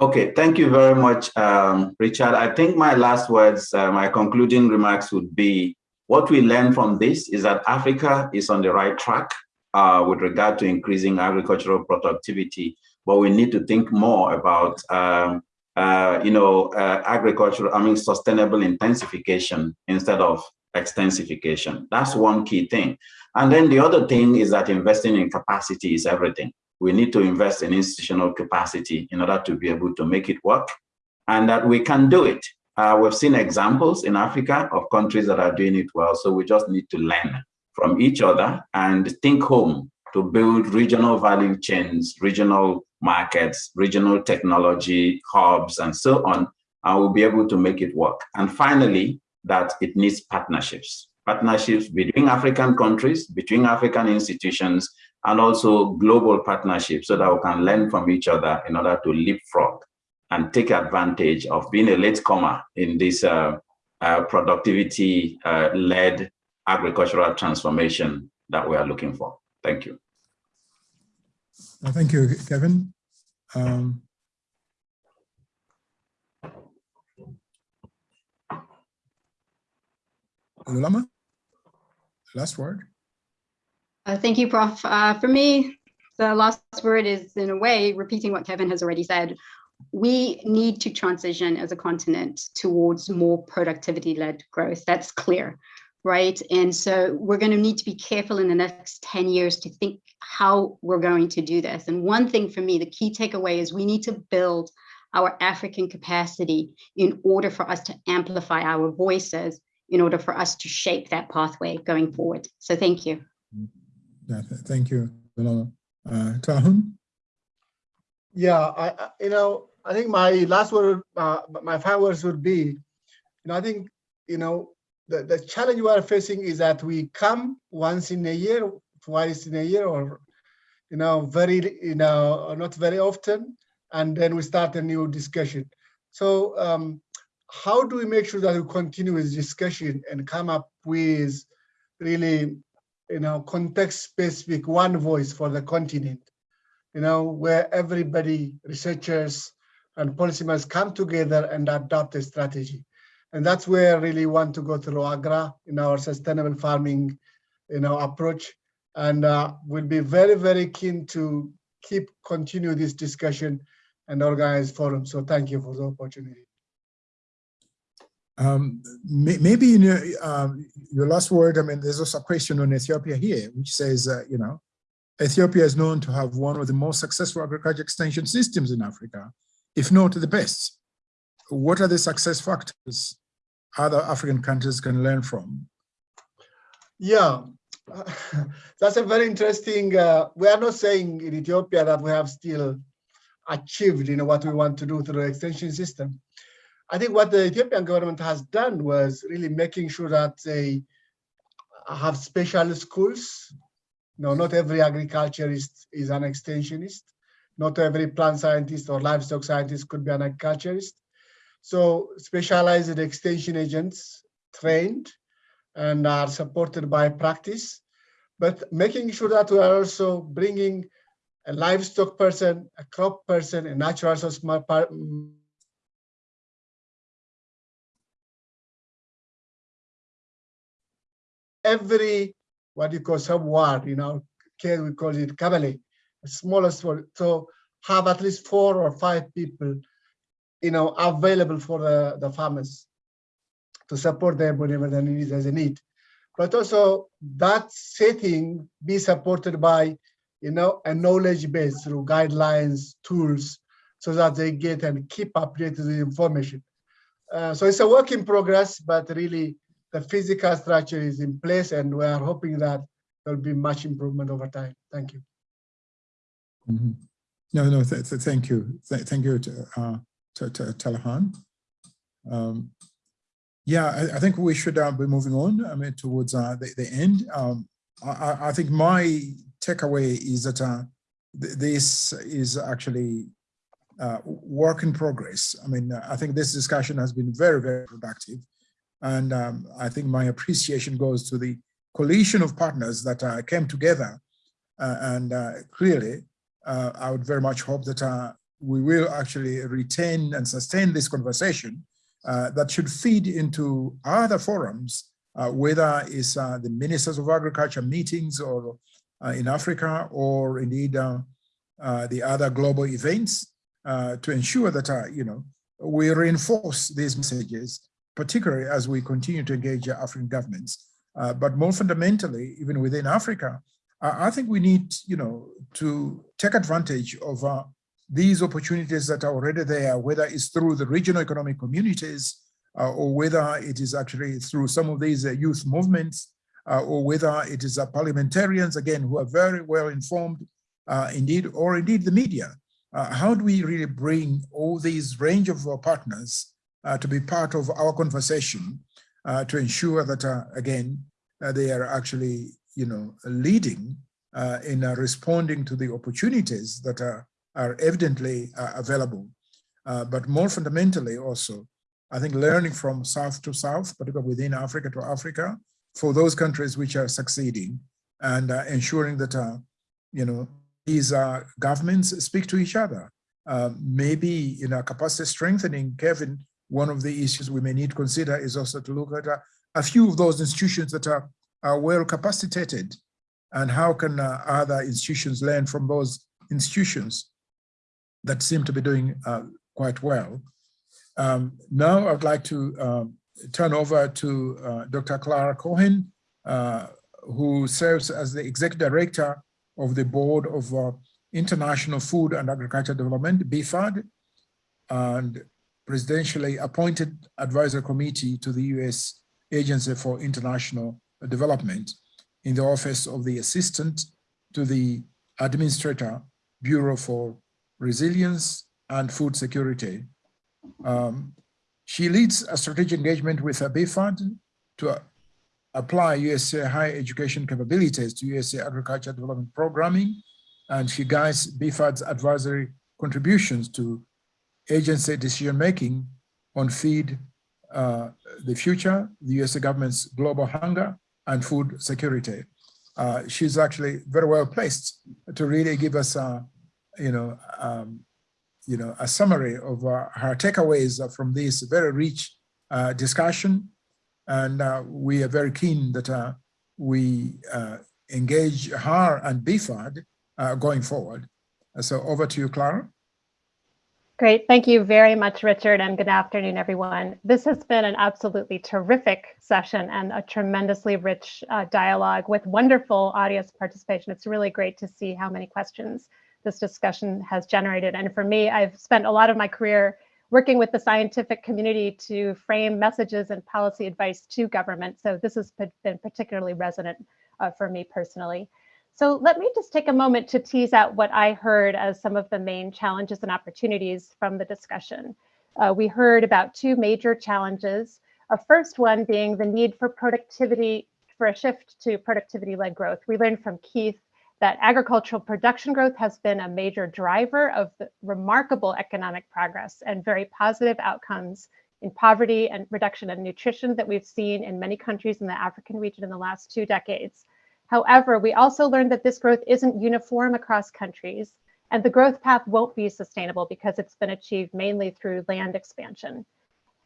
Okay, thank you very much, um, Richard. I think my last words, uh, my concluding remarks would be, what we learn from this is that Africa is on the right track uh, with regard to increasing agricultural productivity, but we need to think more about, um, uh, you know, uh, agricultural, I mean, sustainable intensification instead of extensification. That's one key thing. And then the other thing is that investing in capacity is everything. We need to invest in institutional capacity in order to be able to make it work and that we can do it. Uh, we've seen examples in Africa of countries that are doing it well. So we just need to learn from each other and think home to build regional value chains, regional markets, regional technology hubs, and so on. And we'll be able to make it work. And finally, that it needs partnerships partnerships between African countries, between African institutions, and also global partnerships so that we can learn from each other in order to leapfrog and take advantage of being a latecomer in this uh, uh, productivity-led agricultural transformation that we are looking for. Thank you. Uh, Thank you, Kevin. Um, Lulama, last word. Uh, thank you, Prof. Uh, for me, the last word is in a way repeating what Kevin has already said. We need to transition as a continent towards more productivity-led growth. That's clear, right? And so we're going to need to be careful in the next 10 years to think how we're going to do this. And one thing for me, the key takeaway is we need to build our African capacity in order for us to amplify our voices, in order for us to shape that pathway going forward. So thank you. Yeah, th- thank you. Uh, Tahun? Yeah, I, I- you know, I think my last word, uh, my five words would be, you know, I think, you know, the, the challenge we are facing is that we come once in a year, twice in a year, or you know, very, you know, not very often, and then we start a new discussion. So um, how do we make sure that we continue this discussion and come up with really, you know, context-specific one voice for the continent, you know, where everybody, researchers and policymakers come together and adopt a strategy. And that's where I really want to go through AGRA in our sustainable farming, you know, approach. And uh, we'll be very, very keen to keep continue this discussion and organize forum. So thank you for the opportunity. Um, may, maybe in your, um, your last word, I mean, there's also a question on Ethiopia here, which says, uh, you know, Ethiopia is known to have one of the most successful agriculture extension systems in Africa, if not the best. What are the success factors other African countries can learn from? Yeah, (laughs) that's a very interesting, uh, we are not saying in Ethiopia that we have still achieved you know, what we want to do through the extension system. I think what the Ethiopian government has done was really making sure that they have special schools. No, not every agriculturist is an extensionist. Not every plant scientist or livestock scientist could be an agriculturist. So specialized extension agents trained and are supported by practice, but making sure that we are also bringing a livestock person, a crop person, a natural resource every what you call sub-ward, you know, care we call it kebele, smallest one. So have at least four or five people, you know, available for the, the farmers to support them whenever they need there's a need. But also that setting be supported by, you know, a knowledge base through guidelines, tools, so that they get and keep updated with information. Uh, so it's a work in progress, but really the physical structure is in place and we are hoping that there'll be much improvement over time. Thank you. Mm -hmm. No, no, th th thank you. Th thank you to, uh, to, to Tilahun. Um, yeah, I, I, think we should uh, be moving on I mean, towards uh, the, the end. Um, I, I, think my takeaway is that uh, th this is actually uh, work in progress. I mean, I think this discussion has been very, very productive. And um, I think my appreciation goes to the coalition of partners that uh, came together. Uh, and uh, clearly, uh, I would very much hope that uh, we will actually retain and sustain this conversation uh, that should feed into other forums, whether it's the ministers of agriculture meetings or in Africa or indeed the other global events to ensure that, you know, we reinforce these messages particularly as we continue to engage African governments. Uh, but more fundamentally, even within Africa, uh, I think we need, you know, to take advantage of uh, these opportunities that are already there, whether it's through the regional economic communities, uh, or whether it is actually through some of these uh, youth movements, uh, or whether it is parliamentarians, again, who are very well informed, indeed, or indeed the media. how do we really bring all these range of partners uh, to be part of our conversation uh, to ensure that, uh, again, they are actually, you know, leading in responding to the opportunities that are, are evidently available. but more fundamentally also, I think learning from South to South, particularly within Africa to Africa, for those countries which are succeeding and uh, ensuring that, uh, you know, these uh, governments speak to each other. maybe, you know, capacity strengthening, Kevin one of the issues we may need to consider is also to look at a, a few of those institutions that are, are well capacitated and how can uh, other institutions learn from those institutions that seem to be doing uh, quite well. Um, now I'd like to um, turn over to uh, Dr. Clara Cohen, uh, who serves as the executive director of the board of uh, International Food and Agriculture Development, BIFAD, and presidentially appointed advisory committee to the U.S. Agency for International Development in the office of the assistant to the administrator, Bureau for Resilience and Food Security. Um, she leads a strategic engagement with BIFAD to uh, apply USA higher education capabilities to USA agriculture development programming. And she guides BIFAD's advisory contributions to agency decision-making on feed uh, the future, the USA government's global hunger and food security. Uh, she's actually very well placed to really give us, a, you know, um, you know, a summary of uh, her takeaways from this very rich uh, discussion. And uh, we are very keen that uh, we engage her and BIFAD going forward. So over to you, Clara. Great. Thank you very much, Richard, and good afternoon, everyone. This has been an absolutely terrific session and a tremendously rich uh, dialogue with wonderful audience participation. It's really great to see how many questions this discussion has generated. And for me, I've spent a lot of my career working with the scientific community to frame messages and policy advice to government. So this has been particularly resonant uh, for me personally. So let me just take a moment to tease out what I heard as some of the main challenges and opportunities from the discussion. Uh, we heard about two major challenges. A first one being the need for productivity, for a shift to productivity-led growth. We learned from Keith that agricultural production growth has been a major driver of the remarkable economic progress and very positive outcomes in poverty and reduction in nutrition that we've seen in many countries in the African region in the last two decades. However, we also learned that this growth isn't uniform across countries, and the growth path won't be sustainable because it's been achieved mainly through land expansion.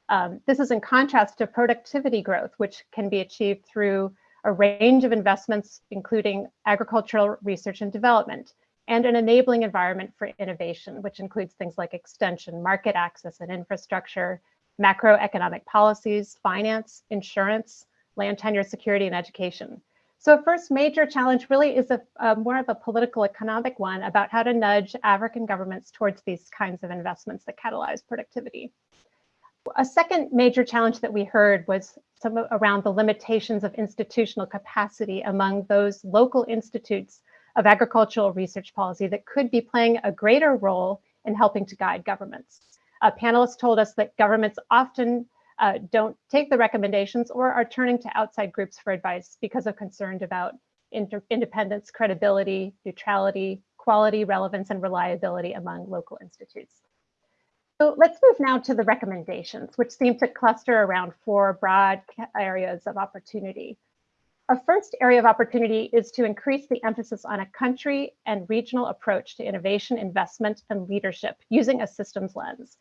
Um, this is in contrast to productivity growth, which can be achieved through a range of investments, including agricultural research and development, and an enabling environment for innovation, which includes things like extension, market access and infrastructure, macroeconomic policies, finance, insurance, land tenure security, and education. So first major challenge really is a, a, more of a political economic one about how to nudge African governments towards these kinds of investments that catalyze productivity. A second major challenge that we heard was some around the limitations of institutional capacity among those local institutes of agricultural research policy that could be playing a greater role in helping to guide governments. A panelist told us that governments often uh, don't take the recommendations or are turning to outside groups for advice because of concerned about independence, credibility, neutrality, quality, relevance, and reliability among local institutes. So let's move now to the recommendations, which seem to cluster around four broad areas of opportunity. Our first area of opportunity is to increase the emphasis on a country and regional approach to innovation, investment, and leadership using a systems lens.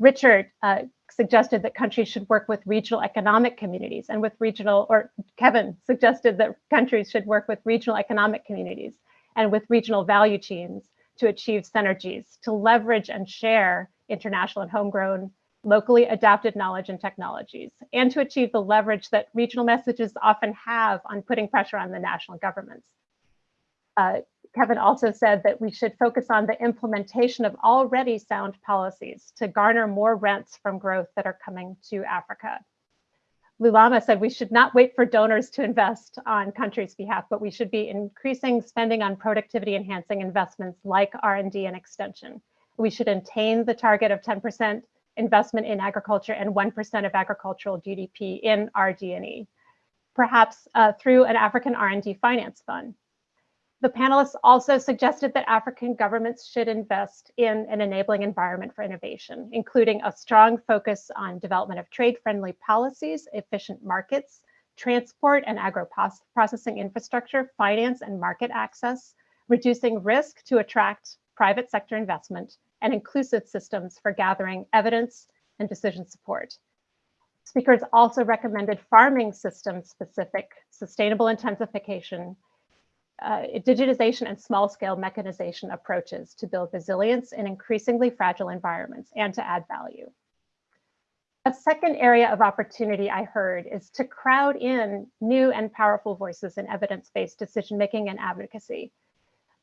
Richard uh, suggested that countries should work with regional economic communities and with regional, or Kevin suggested that countries should work with regional economic communities and with regional value chains to achieve synergies, to leverage and share international and homegrown, locally adapted knowledge and technologies, and to achieve the leverage that regional messages often have on putting pressure on the national governments. Uh, Kevin also said that we should focus on the implementation of already sound policies to garner more rents from growth that are coming to Africa. Lulama said we should not wait for donors to invest on countries' behalf, but we should be increasing spending on productivity enhancing investments like R&D and extension. We should attain the target of 10% investment in agriculture and 1% of agricultural GDP in RD&E, perhaps uh, through an African R&D finance fund. The panelists also suggested that African governments should invest in an enabling environment for innovation, including a strong focus on development of trade-friendly policies, efficient markets, transport and agro-processing infrastructure, finance and market access, reducing risk to attract private sector investment, and inclusive systems for gathering evidence and decision support. Speakers also recommended farming system specific sustainable intensification uh, digitization and small scale mechanization approaches to build resilience in increasingly fragile environments and to add value. A second area of opportunity I heard is to crowd in new and powerful voices in evidence-based decision-making and advocacy.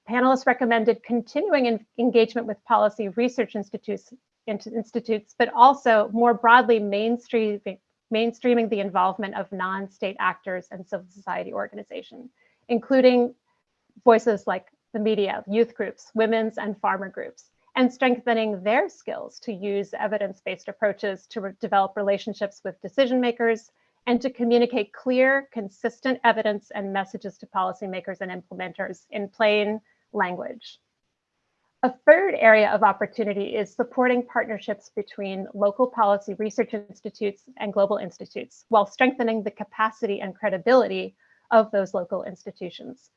Panelists recommended continuing engagement with policy research institutes, institutes, but also more broadly mainstreaming, mainstreaming the involvement of non-state actors and civil society organizations, including voices like the media, youth groups, women's and farmer groups, and strengthening their skills to use evidence-based approaches to re develop relationships with decision makers and to communicate clear, consistent evidence and messages to policymakers and implementers in plain language. A third area of opportunity is supporting partnerships between local policy research institutes and global institutes while strengthening the capacity and credibility of those local institutions.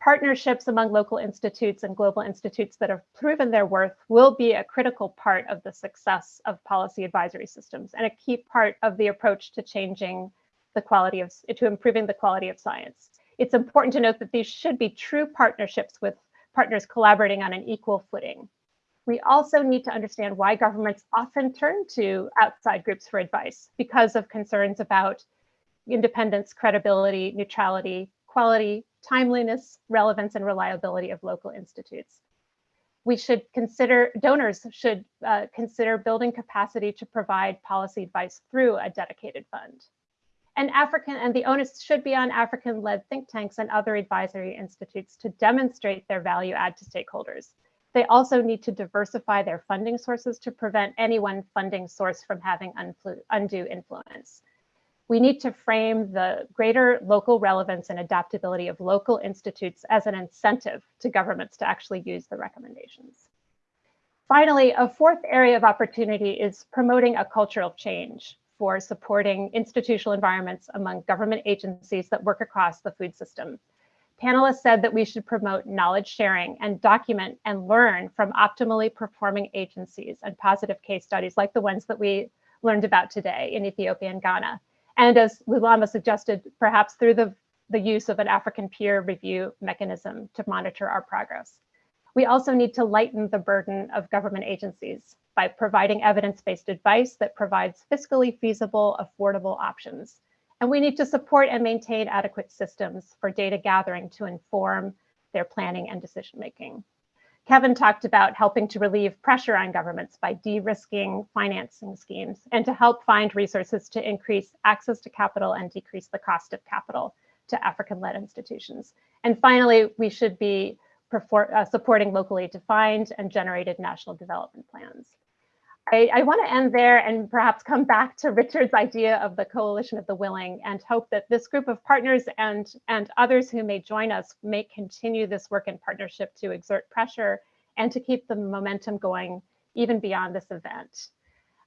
Partnerships among local institutes and global institutes that have proven their worth will be a critical part of the success of policy advisory systems and a key part of the approach to changing the quality of, to improving the quality of science. It's important to note that these should be true partnerships with partners collaborating on an equal footing. We also need to understand why governments often turn to outside groups for advice because of concerns about independence, credibility, neutrality, quality, timeliness, relevance, and reliability of local institutes. We should consider, donors should uh, consider building capacity to provide policy advice through a dedicated fund. And African and the onus should be on African-led think tanks and other advisory institutes to demonstrate their value add to stakeholders. They also need to diversify their funding sources to prevent any one funding source from having undue influence we need to frame the greater local relevance and adaptability of local institutes as an incentive to governments to actually use the recommendations. Finally, a fourth area of opportunity is promoting a cultural change for supporting institutional environments among government agencies that work across the food system. Panelists said that we should promote knowledge sharing and document and learn from optimally performing agencies and positive case studies like the ones that we learned about today in Ethiopia and Ghana and as Lulama suggested, perhaps through the, the use of an African peer review mechanism to monitor our progress. We also need to lighten the burden of government agencies by providing evidence-based advice that provides fiscally feasible, affordable options. And we need to support and maintain adequate systems for data gathering to inform their planning and decision-making. Kevin talked about helping to relieve pressure on governments by de-risking financing schemes and to help find resources to increase access to capital and decrease the cost of capital to African-led institutions. And finally, we should be uh, supporting locally defined and generated national development plans. I, I want to end there and perhaps come back to Richard's idea of the coalition of the willing and hope that this group of partners and, and others who may join us may continue this work in partnership to exert pressure and to keep the momentum going even beyond this event.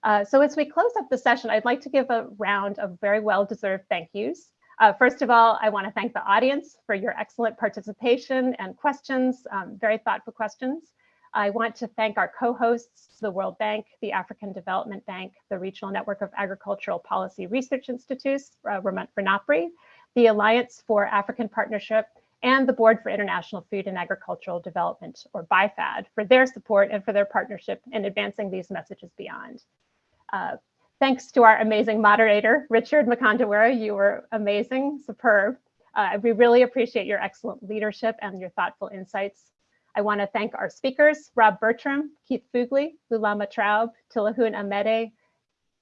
Uh, so as we close up the session, I'd like to give a round of very well-deserved thank yous. Uh, first of all, I want to thank the audience for your excellent participation and questions, um, very thoughtful questions. I want to thank our co-hosts, the World Bank, the African Development Bank, the Regional Network of Agricultural Policy Research Institutes, uh, RENAPRI, the Alliance for African Partnership, and the Board for International Food and Agricultural Development, or BIFAD, for their support and for their partnership in advancing these messages beyond. Uh, thanks to our amazing moderator, Richard Mkandawire, you were amazing, superb. Uh, we really appreciate your excellent leadership and your thoughtful insights. I want to thank our speakers, Rob Bertram, Keith Fuglie, Lulama Traub, Tilahun Amede,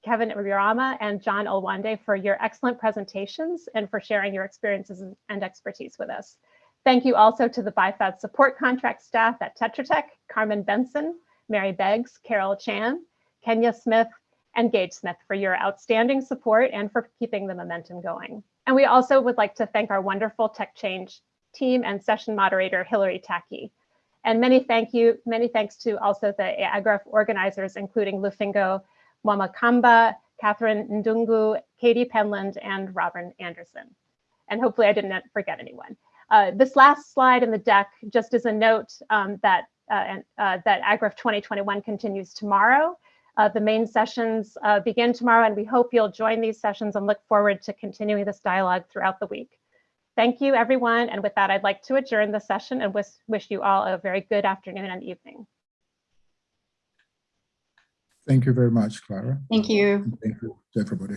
Kevin Urama, and John Olwande for your excellent presentations and for sharing your experiences and expertise with us. Thank you also to the BIFAD support contract staff at Tetra Tech, Carmen Benson, Mary Beggs, Carol Chan, Kenya Smith, and Gage Smith for your outstanding support and for keeping the momentum going. And we also would like to thank our wonderful TechChange team and session moderator, Hilary Tacky. And many thank you, many thanks to also the AGRF organizers, including Lufingo Mwamakamba, Catherine Ndungu, Katie Penland, and Robin Anderson. And hopefully I didn't forget anyone. Uh, this last slide in the deck just is a note um, that, uh, uh, that AGRF 2021 continues tomorrow. Uh, the main sessions uh, begin tomorrow and we hope you'll join these sessions and look forward to continuing this dialogue throughout the week. Thank you, everyone. And with that, I'd like to adjourn the session and wish, wish you all a very good afternoon and evening. Thank you very much, Clara. Thank you. Thank you to everybody.